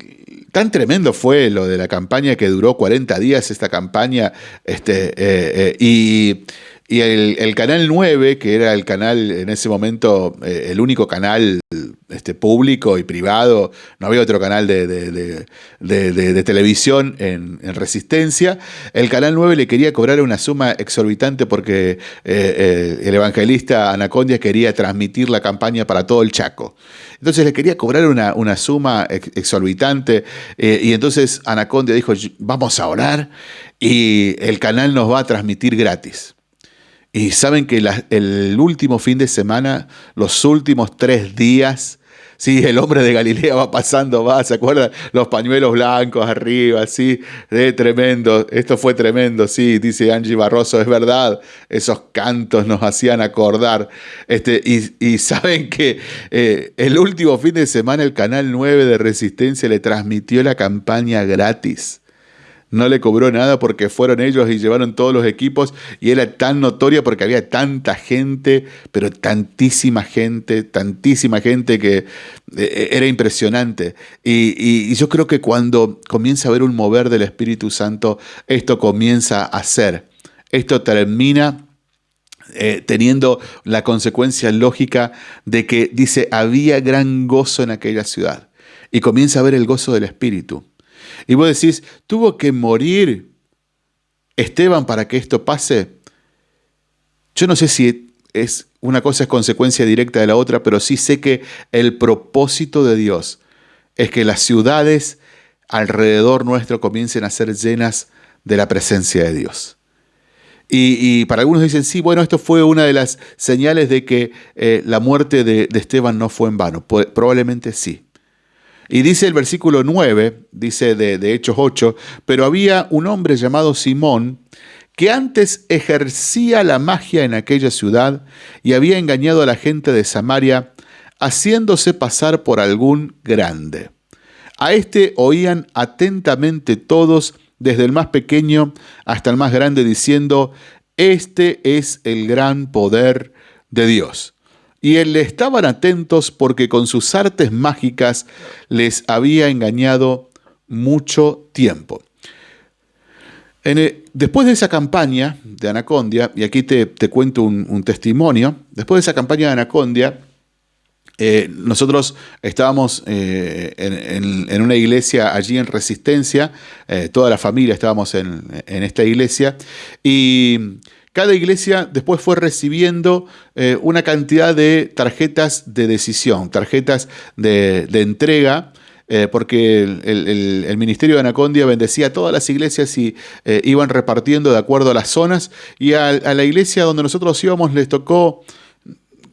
tan tremendo fue lo de la campaña que duró 40 días, esta campaña, este, eh, eh, y y el, canal 9, que era el canal en ese momento, eh, el único canal este, público y privado, no había otro canal de, televisión en, Resistencia, el canal 9 le quería cobrar una suma exorbitante porque eh, eh, el evangelista Anacondia quería transmitir la campaña para todo el Chaco. Entonces le quería cobrar una, una suma exorbitante y entonces Anacondia dijo, vamos a orar y el canal nos va a transmitir gratis. Y saben que el último fin de semana, los últimos tres días, sí, el hombre de Galilea va pasando, va, ¿se acuerdan? Los pañuelos blancos arriba, sí, de tremendo. Esto fue tremendo, sí, dice Angie Barroso, es verdad. Esos cantos nos hacían acordar. Este, y, saben que eh, el último fin de semana el Canal 9 de Resistencia le transmitió la campaña gratis no le cobró nada porque fueron ellos y llevaron todos los equipos y era tan notoria porque había tanta gente, pero tantísima gente, tantísima gente que eh, era impresionante. Y, yo creo que cuando comienza a haber un mover del Espíritu Santo, esto comienza a ser. Esto termina eh, teniendo la consecuencia lógica de que dice, había gran gozo en aquella ciudad. Y comienza a ver el gozo del Espíritu. Y vos decís, tuvo que morir Esteban para que esto pase. Yo no sé si es una cosa es consecuencia directa de la otra, pero sí sé que el propósito de Dios es que las ciudades alrededor nuestro comiencen a ser llenas de la presencia de Dios. Y, para algunos dicen, sí, bueno, esto fue una de las señales de que eh, la muerte de, de Esteban no fue en vano. Probablemente sí. Y dice el versículo 9, dice de, Hechos 8, pero había un hombre llamado Simón que antes ejercía la magia en aquella ciudad y había engañado a la gente de Samaria, haciéndose pasar por algún grande. A este oían atentamente todos, desde el más pequeño hasta el más grande, diciendo, Este es el gran poder de Dios y él le estaban atentos porque con sus artes mágicas les había engañado mucho tiempo. después de esa campaña de Anacondia, y aquí te, cuento un, testimonio, después de esa campaña de Anacondia, eh, nosotros estábamos eh, en, una iglesia allí en Resistencia, eh, toda la familia estábamos en, en esta iglesia, y cada iglesia después fue recibiendo eh, una cantidad de tarjetas de decisión, tarjetas de, entrega, eh, porque el, Ministerio de Anacondia bendecía a todas las iglesias y eh, iban repartiendo de acuerdo a las zonas, y a, la iglesia donde nosotros íbamos les tocó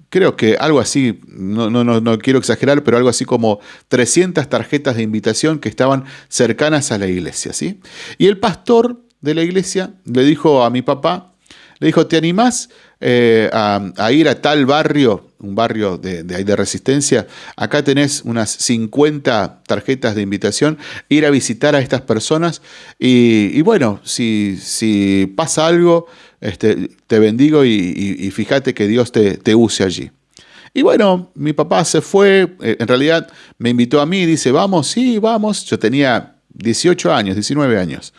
creo que algo así, no, no, no, quiero exagerar, pero algo así como 300 tarjetas de invitación que estaban cercanas a la iglesia. ¿sí? Y el pastor de la iglesia le dijo a mi papá, le dijo, ¿te animás eh, a, ir a tal barrio, un barrio de, de, resistencia? Acá tenés unas 50 tarjetas de invitación, ir a visitar a estas personas y, bueno, si, si, pasa algo, este, te bendigo y, fíjate que Dios te, te use allí. Y bueno, mi papá se fue, eh, en realidad me invitó a mí, dice, vamos, sí, vamos. Yo tenía 18 años, 19 años.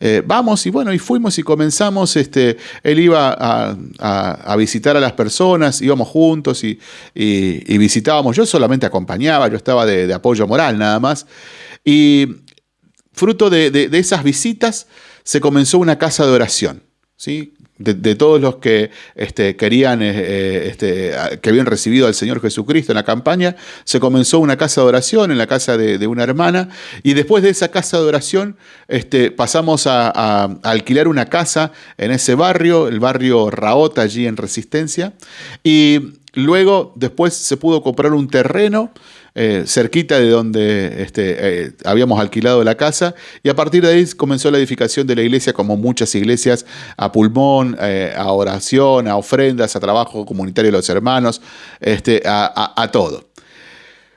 Eh, vamos y bueno, y fuimos y comenzamos, este, él iba a, visitar a las personas, íbamos juntos y, visitábamos, yo solamente acompañaba, yo estaba de, apoyo moral nada más. Y fruto de esas visitas se comenzó una casa de oración. ¿sí? De, todos los que este, querían, eh, este, que habían recibido al Señor Jesucristo en la campaña, se comenzó una casa de oración en la casa de, una hermana y después de esa casa de oración este, pasamos a, a, alquilar una casa en ese barrio, el barrio Raota allí en Resistencia y luego después se pudo comprar un terreno eh, cerquita de donde este, eh, habíamos alquilado la casa y a partir de ahí comenzó la edificación de la iglesia como muchas iglesias a pulmón, eh, a oración, a ofrendas, a trabajo comunitario de los hermanos, este, a, todo.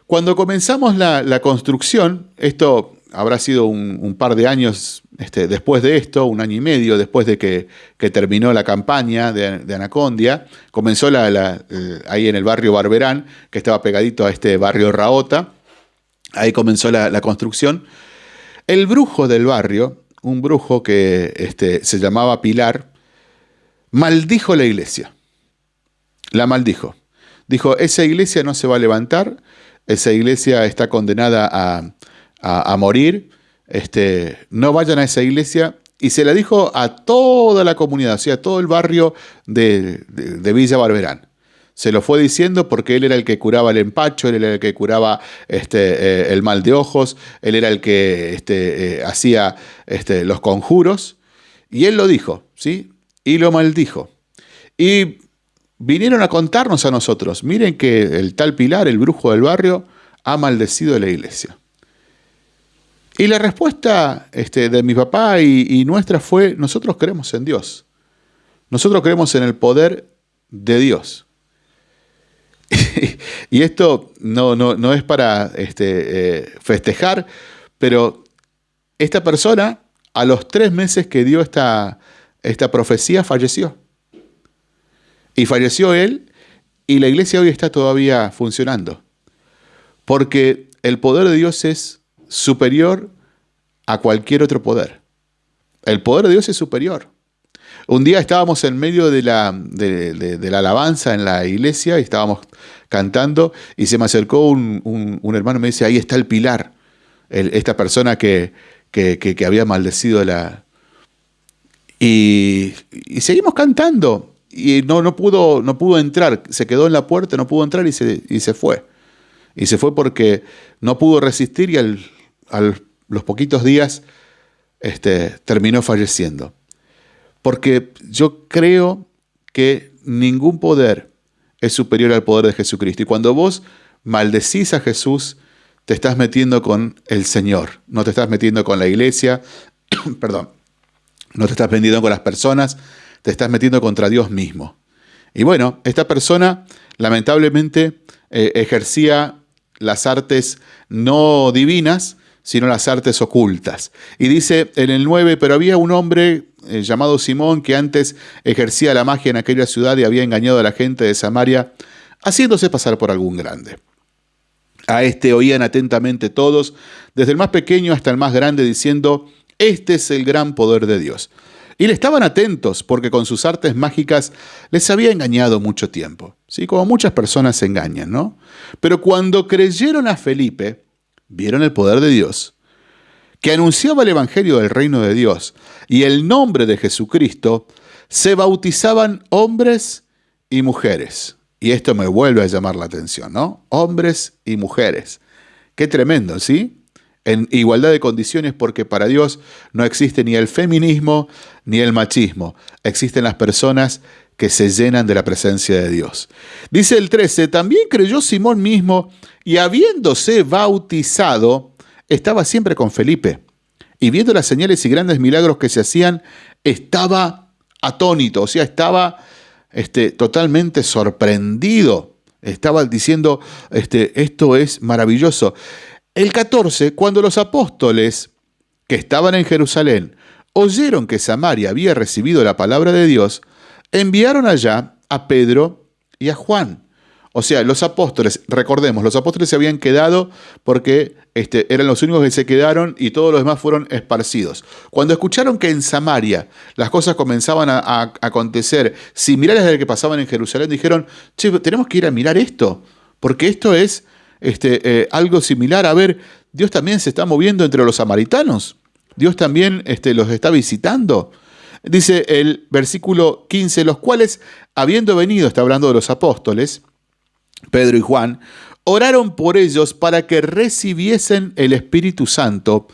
Cuando comenzamos la construcción, esto habrá sido un, par de años este, después de esto, un año y medio después de que, terminó la campaña de, Anacondia, comenzó la, ahí en el barrio Barberán, que estaba pegadito a este barrio Raota, ahí comenzó la, construcción. El brujo del barrio, un brujo que este, se llamaba Pilar, maldijo la iglesia, la maldijo. Dijo, esa iglesia no se va a levantar, esa iglesia está condenada a, a, morir, este, no vayan a esa iglesia. Y se la dijo a toda la comunidad, o sea, a todo el barrio de, Villa Barberán. Se lo fue diciendo porque él era el que curaba el empacho, él era el que curaba este, eh, el mal de ojos, él era el que este, eh, hacía este, los conjuros. Y él lo dijo, ¿sí? Y lo maldijo. Y vinieron a contarnos a nosotros, miren que el tal Pilar, el brujo del barrio, ha maldecido a la iglesia. Y la respuesta este, de mi papá y, nuestra fue, nosotros creemos en Dios. Nosotros creemos en el poder de Dios. y esto no, no, es para este, eh, festejar, pero esta persona a los tres meses que dio esta, esta profecía, falleció. Y falleció él y la iglesia hoy está todavía funcionando. Porque el poder de Dios es superior a cualquier otro poder. El poder de Dios es superior. Un día estábamos en medio de la, de, la alabanza en la iglesia y estábamos cantando y se me acercó un, hermano y me dice, ahí está el pilar, esta persona que, que, había maldecido la... Y, y, seguimos cantando y no, no, pudo, no pudo entrar, se quedó en la puerta, no pudo entrar y se, y se fue. Y se fue porque no pudo resistir y al, los poquitos días este, terminó falleciendo. Porque yo creo que ningún poder es superior al poder de Jesucristo. Y cuando vos maldecís a Jesús, te estás metiendo con el Señor, no te estás metiendo con la iglesia, perdón, no te estás metiendo con las personas, te estás metiendo contra Dios mismo. Y bueno, esta persona lamentablemente eh, ejercía las artes no divinas, sino las artes ocultas. Y dice en el 9, pero había un hombre eh, llamado Simón que antes ejercía la magia en aquella ciudad y había engañado a la gente de Samaria, haciéndose pasar por algún grande. A este oían atentamente todos, desde el más pequeño hasta el más grande, diciendo, este es el gran poder de Dios. Y le estaban atentos porque con sus artes mágicas les había engañado mucho tiempo. ¿sí? Como muchas personas se engañan, ¿no? Pero cuando creyeron a Felipe, vieron el poder de Dios, que anunciaba el Evangelio del reino de Dios y el nombre de Jesucristo, se bautizaban hombres y mujeres. Y esto me vuelve a llamar la atención, ¿no? Hombres y mujeres. Qué tremendo, ¿sí? En igualdad de condiciones porque para Dios no existe ni el feminismo ni el machismo. Existen las personas que se llenan de la presencia de Dios. Dice el 13, también creyó Simón mismo y habiéndose bautizado, estaba siempre con Felipe. Y viendo las señales y grandes milagros que se hacían, estaba atónito, o sea, estaba este, totalmente sorprendido. Estaba diciendo, este, esto es maravilloso. El 14, cuando los apóstoles que estaban en Jerusalén oyeron que Samaria había recibido la palabra de Dios, enviaron allá a Pedro y a Juan. O sea, los apóstoles, recordemos, los apóstoles se habían quedado porque este, eran los únicos que se quedaron y todos los demás fueron esparcidos. Cuando escucharon que en Samaria las cosas comenzaban a, acontecer similares a las que pasaban en Jerusalén, dijeron, che, tenemos que ir a mirar esto, porque esto es este, eh, algo similar. A ver, Dios también se está moviendo entre los samaritanos. Dios también este, los está visitando. Dice el versículo 15, los cuales, habiendo venido, está hablando de los apóstoles, Pedro y Juan, oraron por ellos para que recibiesen el Espíritu Santo,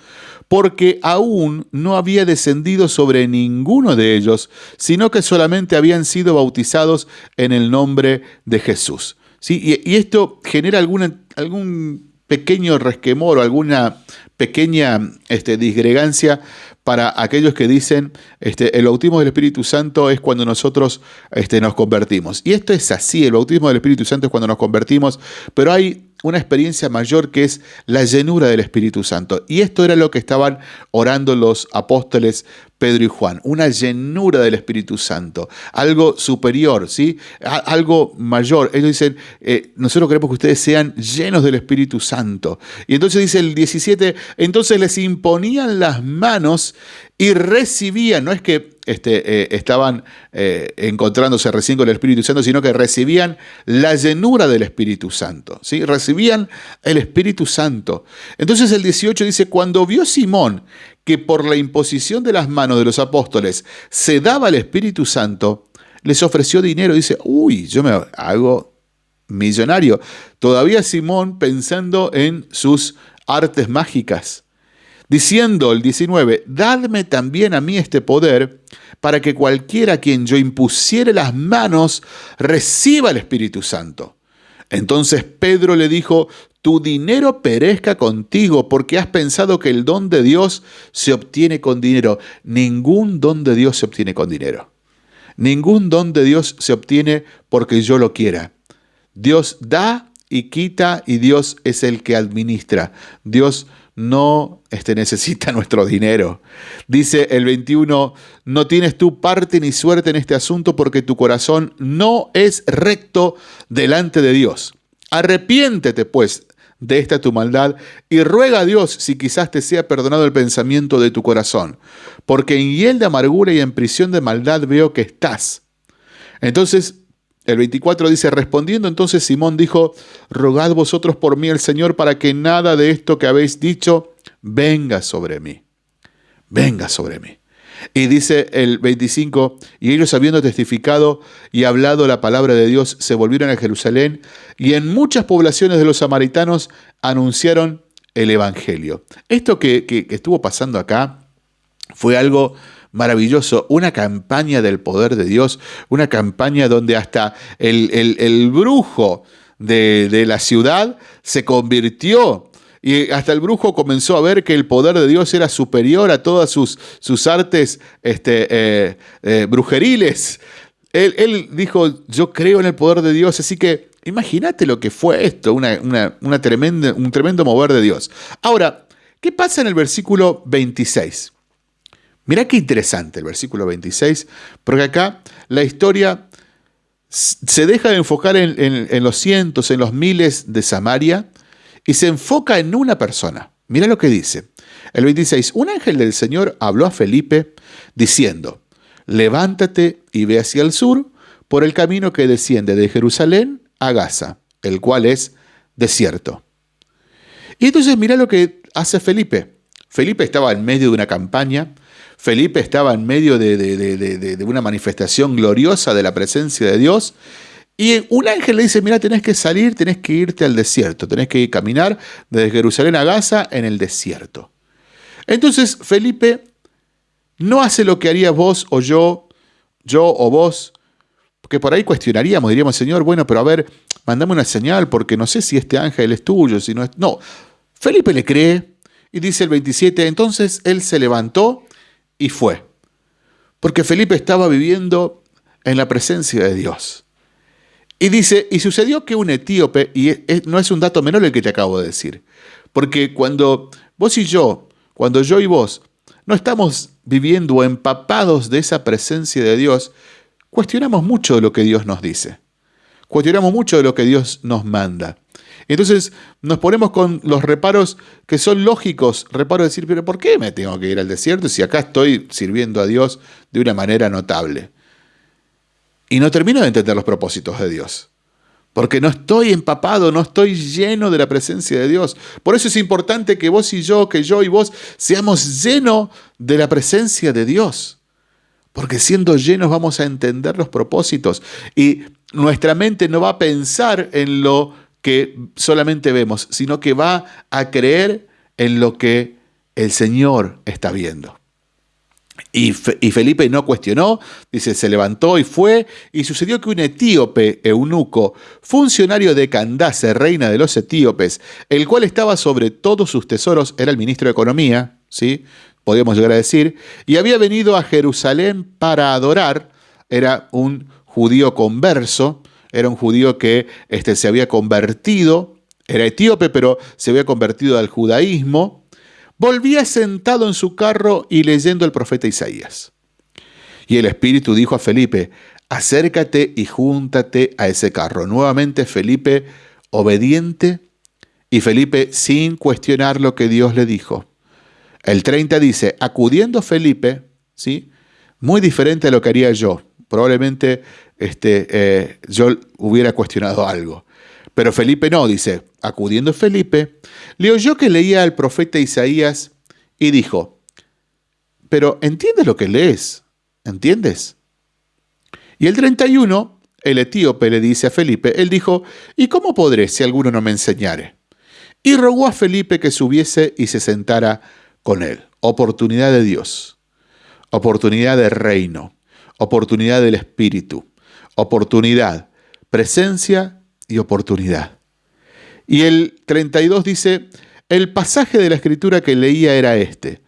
porque aún no había descendido sobre ninguno de ellos, sino que solamente habían sido bautizados en el nombre de Jesús. ¿Sí? Y, esto genera algún pequeño resquemor o alguna pequeña este, disgregancia para aquellos que dicen este, el bautismo del Espíritu Santo es cuando nosotros este, nos convertimos. Y esto es así, el bautismo del Espíritu Santo es cuando nos convertimos, pero hay una experiencia mayor que es la llenura del Espíritu Santo. Y esto era lo que estaban orando los apóstoles Pedro y Juan, una llenura del Espíritu Santo, algo superior, ¿sí? algo mayor. Ellos dicen, eh, nosotros queremos que ustedes sean llenos del Espíritu Santo. Y entonces dice el 17, entonces les imponían las manos y recibían, no es que este, eh, estaban eh, encontrándose recién con el Espíritu Santo, sino que recibían la llenura del Espíritu Santo, ¿sí? recibían el Espíritu Santo. Entonces el 18 dice, cuando vio Simón que por la imposición de las manos de los apóstoles se daba el Espíritu Santo, les ofreció dinero. Dice, uy, yo me hago millonario. Todavía Simón pensando en sus artes mágicas, diciendo el 19, dadme también a mí este poder para que cualquiera a quien yo impusiere las manos reciba el Espíritu Santo. Entonces Pedro le dijo, tu dinero perezca contigo porque has pensado que el don de Dios se obtiene con dinero. Ningún don de Dios se obtiene con dinero. Ningún don de Dios se obtiene porque yo lo quiera. Dios da y quita y Dios es el que administra. Dios no este, necesita nuestro dinero. Dice el 21, no tienes tu parte ni suerte en este asunto porque tu corazón no es recto delante de Dios. Arrepiéntete pues de esta tu maldad y ruega a Dios si quizás te sea perdonado el pensamiento de tu corazón, porque en hiel de amargura y en prisión de maldad veo que estás. Entonces el 24 dice, respondiendo entonces Simón dijo, rogad vosotros por mí el Señor para que nada de esto que habéis dicho venga sobre mí. Venga sobre mí. Y dice el 25, y ellos habiendo testificado y hablado la palabra de Dios, se volvieron a Jerusalén y en muchas poblaciones de los samaritanos anunciaron el Evangelio. Esto que, que estuvo pasando acá fue algo maravilloso, una campaña del poder de Dios, una campaña donde hasta el, brujo de, la ciudad se convirtió y hasta el brujo comenzó a ver que el poder de Dios era superior a todas sus, sus artes este, eh, eh, brujeriles. Él, dijo, yo creo en el poder de Dios, así que imagínate lo que fue esto, una, una tremenda, un tremendo mover de Dios. Ahora, ¿qué pasa en el versículo 26? Mirá qué interesante el versículo 26, porque acá la historia se deja de enfocar en, los cientos, en los miles de Samaria, y se enfoca en una persona. Mira lo que dice. El 26, un ángel del Señor habló a Felipe diciendo, levántate y ve hacia el sur por el camino que desciende de Jerusalén a Gaza, el cual es desierto. Y entonces mira lo que hace Felipe. Felipe estaba en medio de una campaña, Felipe estaba en medio de, una manifestación gloriosa de la presencia de Dios. Y un ángel le dice, mira, tenés que salir, tenés que irte al desierto, tenés que caminar desde Jerusalén a Gaza en el desierto. Entonces Felipe no hace lo que haría vos o yo, yo o vos, porque por ahí cuestionaríamos, diríamos, Señor, bueno, pero a ver, mandame una señal porque no sé si este ángel es tuyo, si no es... No, Felipe le cree y dice el 27, entonces él se levantó y fue. Porque Felipe estaba viviendo en la presencia de Dios. Y dice, y sucedió que un etíope, y no es un dato menor el que te acabo de decir, porque cuando vos y yo, cuando yo y vos no estamos viviendo o empapados de esa presencia de Dios, cuestionamos mucho de lo que Dios nos dice. Cuestionamos mucho de lo que Dios nos manda. Entonces nos ponemos con los reparos que son lógicos, reparo de decir, pero ¿por qué me tengo que ir al desierto si acá estoy sirviendo a Dios de una manera notable? Y no termino de entender los propósitos de Dios. Porque no estoy empapado, no estoy lleno de la presencia de Dios. Por eso es importante que vos y yo, que yo y vos seamos llenos de la presencia de Dios. Porque siendo llenos vamos a entender los propósitos y nuestra mente no va a pensar en lo que solamente vemos, sino que va a creer en lo que el Señor está viendo. Y, Felipe no cuestionó, dice, se levantó y fue, y sucedió que un etíope, eunuco, funcionario de Candace, reina de los etíopes, el cual estaba sobre todos sus tesoros, era el ministro de Economía, ¿sí? podríamos llegar a decir, y había venido a Jerusalén para adorar, era un judío converso, era un judío que este, se había convertido, era etíope, pero se había convertido al judaísmo, volvía sentado en su carro y leyendo el profeta Isaías. Y el Espíritu dijo a Felipe, acércate y júntate a ese carro. Nuevamente Felipe obediente y Felipe sin cuestionar lo que Dios le dijo. El 30 dice, acudiendo Felipe, ¿sí? muy diferente a lo que haría yo. Probablemente este, eh, yo hubiera cuestionado algo. Pero Felipe no, dice, acudiendo Felipe, le oyó que leía al profeta Isaías y dijo, pero ¿entiendes lo que lees? ¿Entiendes? Y el 31, el etíope le dice a Felipe, él dijo, ¿y cómo podré si alguno no me enseñare? Y rogó a Felipe que subiese y se sentara con él. Oportunidad de Dios, oportunidad de reino, oportunidad del Espíritu oportunidad, presencia y oportunidad. Y el 32 dice, el pasaje de la escritura que leía era este,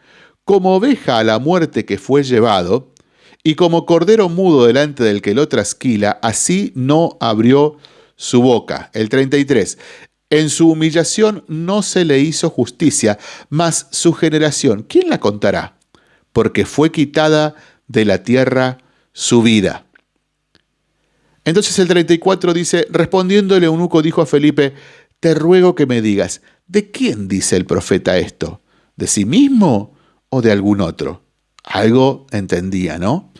como oveja a la muerte que fue llevado, y como cordero mudo delante del que lo trasquila, así no abrió su boca. El 33, En su humillación no se le hizo justicia, mas su generación, ¿quién la contará? Porque fue quitada de la tierra su vida. Entonces el 34 dice, respondiendo el eunuco dijo a Felipe, te ruego que me digas, ¿de quién dice el profeta esto? ¿De sí mismo o de algún otro? Algo entendía, ¿no?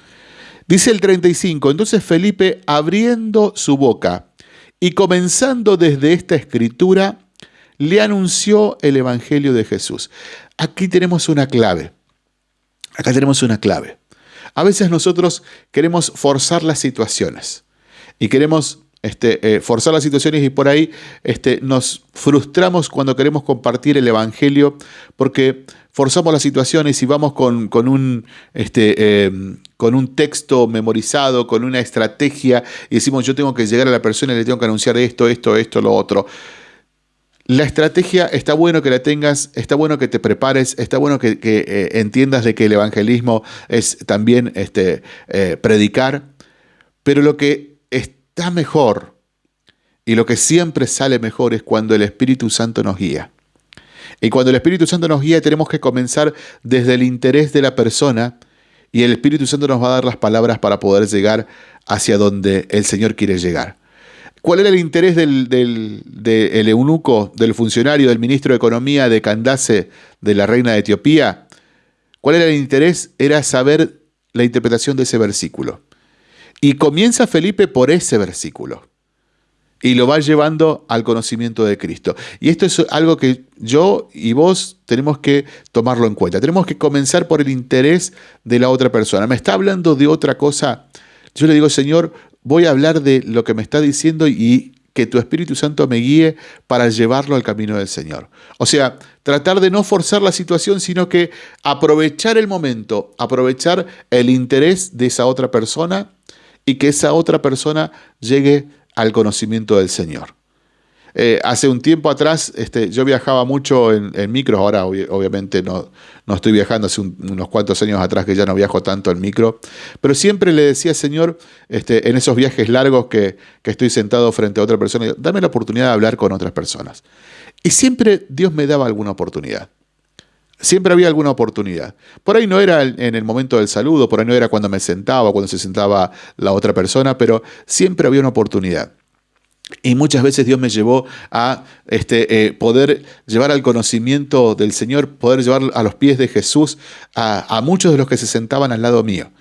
Dice el 35, entonces Felipe, abriendo su boca y comenzando desde esta escritura, le anunció el Evangelio de Jesús. Aquí tenemos una clave. Acá tenemos una clave. A veces nosotros queremos forzar las situaciones y queremos este, eh, forzar las situaciones y por ahí este, nos frustramos cuando queremos compartir el Evangelio porque forzamos las situaciones y vamos con, un, este, em, con un texto memorizado, con una estrategia y decimos yo tengo que llegar a la persona y le tengo que anunciar esto, esto, esto, lo otro. La estrategia está bueno que la tengas, está bueno que te prepares, está bueno que, eh, entiendas de que el evangelismo es también este, eh, predicar, pero lo que mejor y lo que siempre sale mejor es cuando el Espíritu Santo nos guía. Y cuando el Espíritu Santo nos guía tenemos que comenzar desde el interés de la persona y el Espíritu Santo nos va a dar las palabras para poder llegar hacia donde el Señor quiere llegar. ¿Cuál era el interés del, del, eunuco, del funcionario, del ministro de Economía de Candace, de la reina de Etiopía? ¿Cuál era el interés? Era saber la interpretación de ese versículo. Y comienza Felipe por ese versículo. Y lo va llevando al conocimiento de Cristo. Y esto es algo que yo y vos tenemos que tomarlo en cuenta. Tenemos que comenzar por el interés de la otra persona. ¿Me está hablando de otra cosa? Yo le digo, Señor, voy a hablar de lo que me está diciendo y que tu Espíritu Santo me guíe para llevarlo al camino del Señor. O sea, tratar de no forzar la situación, sino que aprovechar el momento, aprovechar el interés de esa otra persona y que esa otra persona llegue al conocimiento del Señor. Eh, hace un tiempo atrás este, yo viajaba mucho en, en ahora obviamente no, no, estoy viajando, hace unos cuantos años atrás que ya no viajo tanto en micro, pero siempre le decía, Señor, este, en esos viajes largos que, que estoy sentado frente a otra persona, dame la oportunidad de hablar con otras personas. Y siempre Dios me daba alguna oportunidad. Siempre había alguna oportunidad. Por ahí no era en el momento del saludo, por ahí no era cuando me sentaba, cuando se sentaba la otra persona, pero siempre había una oportunidad. Y muchas veces Dios me llevó a este, eh, poder llevar al conocimiento del Señor, poder llevar a los pies de Jesús a, muchos de los que se sentaban al lado mío.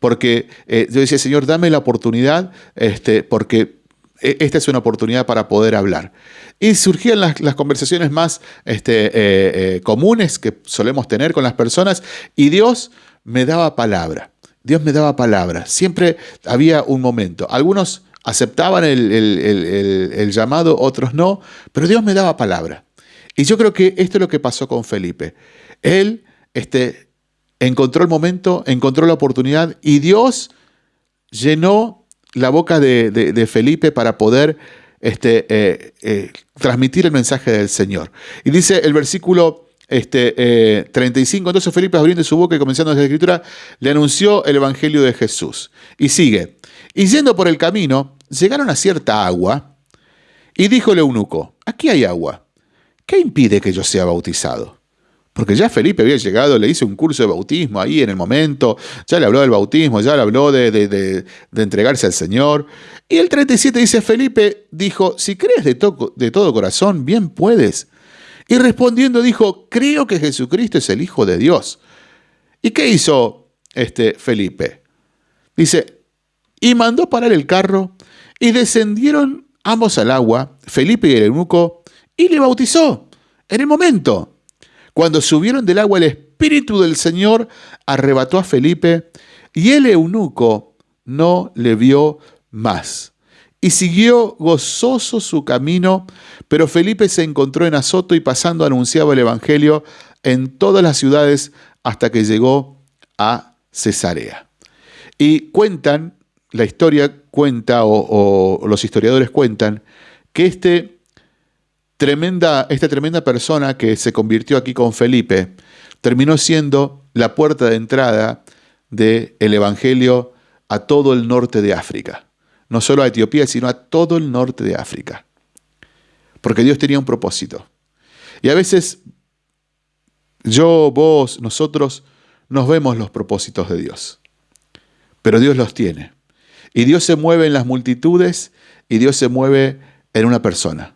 Porque eh, yo decía, Señor, dame la oportunidad, este, porque esta es una oportunidad para poder hablar. Y surgían las, conversaciones más este, eh, comunes que solemos tener con las personas y Dios me daba palabra. Dios me daba palabra. Siempre había un momento. Algunos aceptaban el, llamado, otros no, pero Dios me daba palabra. Y yo creo que esto es lo que pasó con Felipe. Él este, encontró el momento, encontró la oportunidad y Dios llenó la boca de, Felipe para poder este, eh, eh, transmitir el mensaje del Señor. Y dice el versículo este, 35, eh, entonces Felipe abriendo su boca y comenzando desde la escritura, le anunció el Evangelio de Jesús. Y sigue, y yendo por el camino, llegaron a cierta agua, y dijo el eunuco, aquí hay agua, ¿qué impide que yo sea bautizado? Porque ya Felipe había llegado, le hizo un curso de bautismo ahí en el momento, ya le habló del bautismo, ya le habló de, de, entregarse al Señor. Y el 37 dice, Felipe dijo, si crees de, de todo corazón, bien puedes. Y respondiendo dijo, creo que Jesucristo es el Hijo de Dios. ¿Y qué hizo este Felipe? Dice, y mandó parar el carro, y descendieron ambos al agua, Felipe y el eunuco, y le bautizó en el momento. Cuando subieron del agua, el Espíritu del Señor arrebató a Felipe, y el eunuco no le vio más. Y siguió gozoso su camino, pero Felipe se encontró en Azoto y pasando anunciaba el Evangelio en todas las ciudades hasta que llegó a Cesarea. Y cuentan la historia cuenta o, los historiadores cuentan que este tremenda, esta tremenda persona que se convirtió aquí con Felipe terminó siendo la puerta de entrada del Evangelio a todo el norte de África. No solo a Etiopía, sino a todo el norte de África. porque Dios tenía un propósito. Y a veces yo, vos, nosotros nos vemos los propósitos de Dios, pero Dios los tiene. Y Dios se mueve en las multitudes y Dios se mueve en una persona.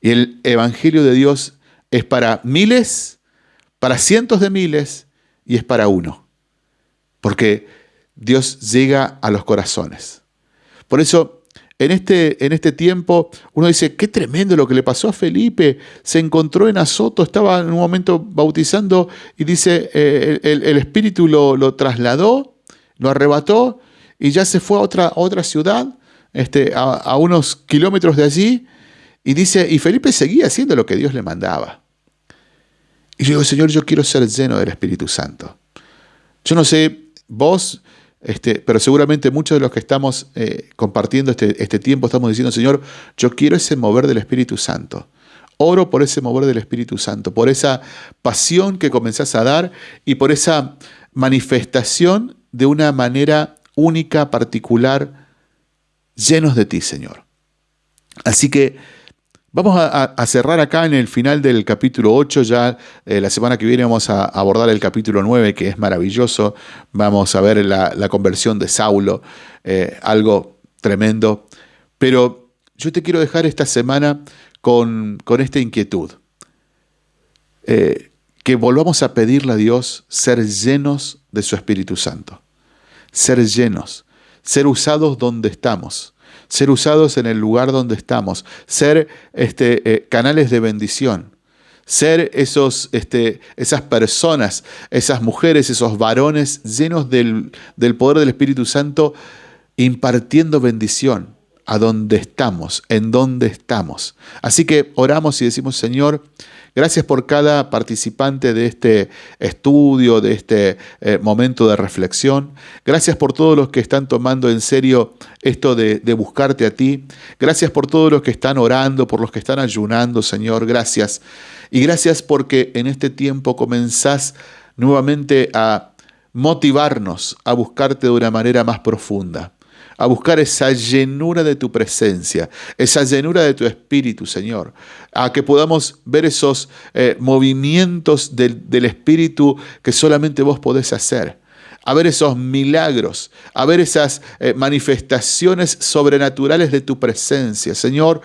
El Evangelio de Dios es para miles, para cientos de miles y es para uno. Porque Dios llega a los corazones. Por eso, en este, en este tiempo, uno dice, qué tremendo lo que le pasó a Felipe. Se encontró en Azoto, estaba en un momento bautizando y dice, eh, el, Espíritu lo, trasladó, lo arrebató y ya se fue a otra, otra ciudad, este, a unos kilómetros de allí. Y dice, y Felipe seguía haciendo lo que Dios le mandaba. Y yo digo, Señor, yo quiero ser lleno del Espíritu Santo. Yo no sé, vos este, pero seguramente muchos de los que estamos eh, compartiendo este, este tiempo estamos diciendo, Señor, yo quiero ese mover del Espíritu Santo. Oro por ese mover del Espíritu Santo, por esa pasión que comenzás a dar y por esa manifestación de una manera única, particular, llenos de ti, Señor. Así que Vamos a, cerrar acá en el final del capítulo 8, ya eh, la semana que viene vamos a abordar el capítulo 9, que es maravilloso, vamos a ver la, conversión de Saulo, eh, algo tremendo, pero yo te quiero dejar esta semana con, esta inquietud, eh, que volvamos a pedirle a Dios ser llenos de su Espíritu Santo, ser llenos, ser usados donde estamos ser usados en el lugar donde estamos, ser este, eh, canales de bendición, ser esos, este, esas personas, esas mujeres, esos varones llenos del, del poder del Espíritu Santo, impartiendo bendición a donde estamos, en donde estamos. Así que oramos y decimos, Señor, Gracias por cada participante de este estudio, de este eh, momento de reflexión. Gracias por todos los que están tomando en serio esto de, de buscarte a ti. Gracias por todos los que están orando, por los que están ayunando, Señor. Gracias. Y gracias porque en este tiempo comenzás nuevamente a motivarnos a buscarte de una manera más profunda a buscar esa llenura de tu presencia, esa llenura de tu espíritu, Señor, a que podamos ver esos eh, movimientos del, espíritu que solamente vos podés hacer a ver esos milagros, a ver esas eh, manifestaciones sobrenaturales de tu presencia. Señor,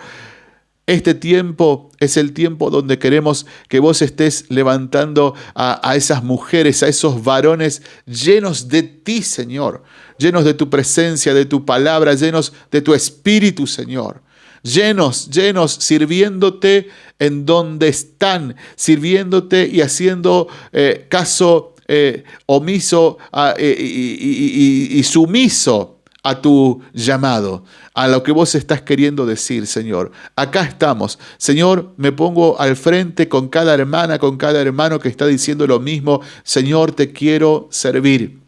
este tiempo es el tiempo donde queremos que vos estés levantando a, a, esas mujeres, a esos varones llenos de ti, Señor, llenos de tu presencia, de tu palabra, llenos de tu espíritu, Señor. Llenos, llenos, sirviéndote en donde están, sirviéndote y haciendo eh, caso eh, omiso eh, y sumiso a tu llamado, a lo que vos estás queriendo decir, Señor. Acá estamos. Señor, me pongo al frente con cada hermana, con cada hermano que está diciendo lo mismo. Señor, te quiero servir.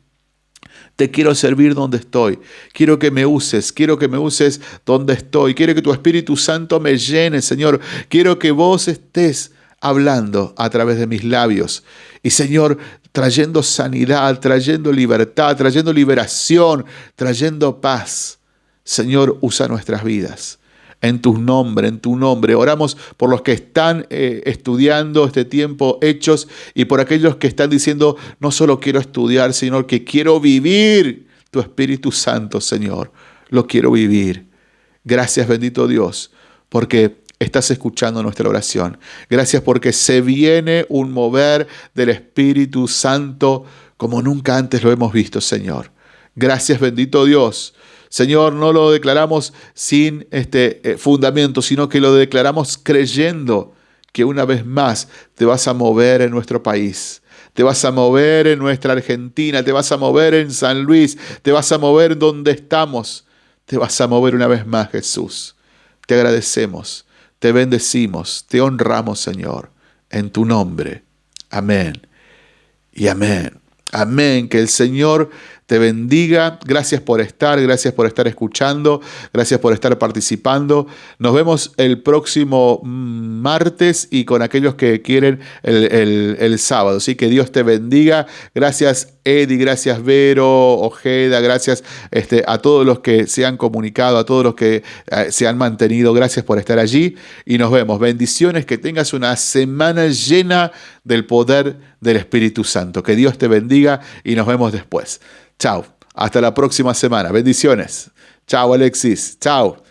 Te quiero servir donde estoy. Quiero que me uses. Quiero que me uses donde estoy. Quiero que tu Espíritu Santo me llene, Señor. Quiero que vos estés hablando a través de mis labios. Y Señor, trayendo sanidad, trayendo libertad, trayendo liberación, trayendo paz. Señor, usa nuestras vidas. En tu nombre, en tu nombre. Oramos por los que están eh, estudiando este tiempo hechos y por aquellos que están diciendo, no solo quiero estudiar, sino que quiero vivir tu Espíritu Santo, Señor. Lo quiero vivir. Gracias, bendito Dios, porque estás escuchando nuestra oración. Gracias porque se viene un mover del Espíritu Santo como nunca antes lo hemos visto, Señor. Gracias, bendito Dios. Señor, no lo declaramos sin este eh, fundamento, sino que lo declaramos creyendo que una vez más te vas a mover en nuestro país. Te vas a mover en nuestra Argentina, te vas a mover en San Luis, te vas a mover donde estamos. Te vas a mover una vez más, Jesús. Te agradecemos te bendecimos, te honramos, Señor, en tu nombre. Amén y amén. Amén. Que el Señor te bendiga. Gracias por estar, gracias por estar escuchando, gracias por estar participando. Nos vemos el próximo mm, martes y con aquellos que quieren el, sábado. Así que Dios te bendiga. Gracias Eddie, gracias Vero, Ojeda, gracias este, a todos los que se han comunicado, a todos los que eh, se han mantenido. Gracias por estar allí y nos vemos. Bendiciones, que tengas una semana llena del poder del Espíritu Santo. Que Dios te bendiga y nos vemos después. Chao. Hasta la próxima semana. Bendiciones. Chao Alexis. Chao.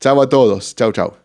Chao a todos. Chao, chao.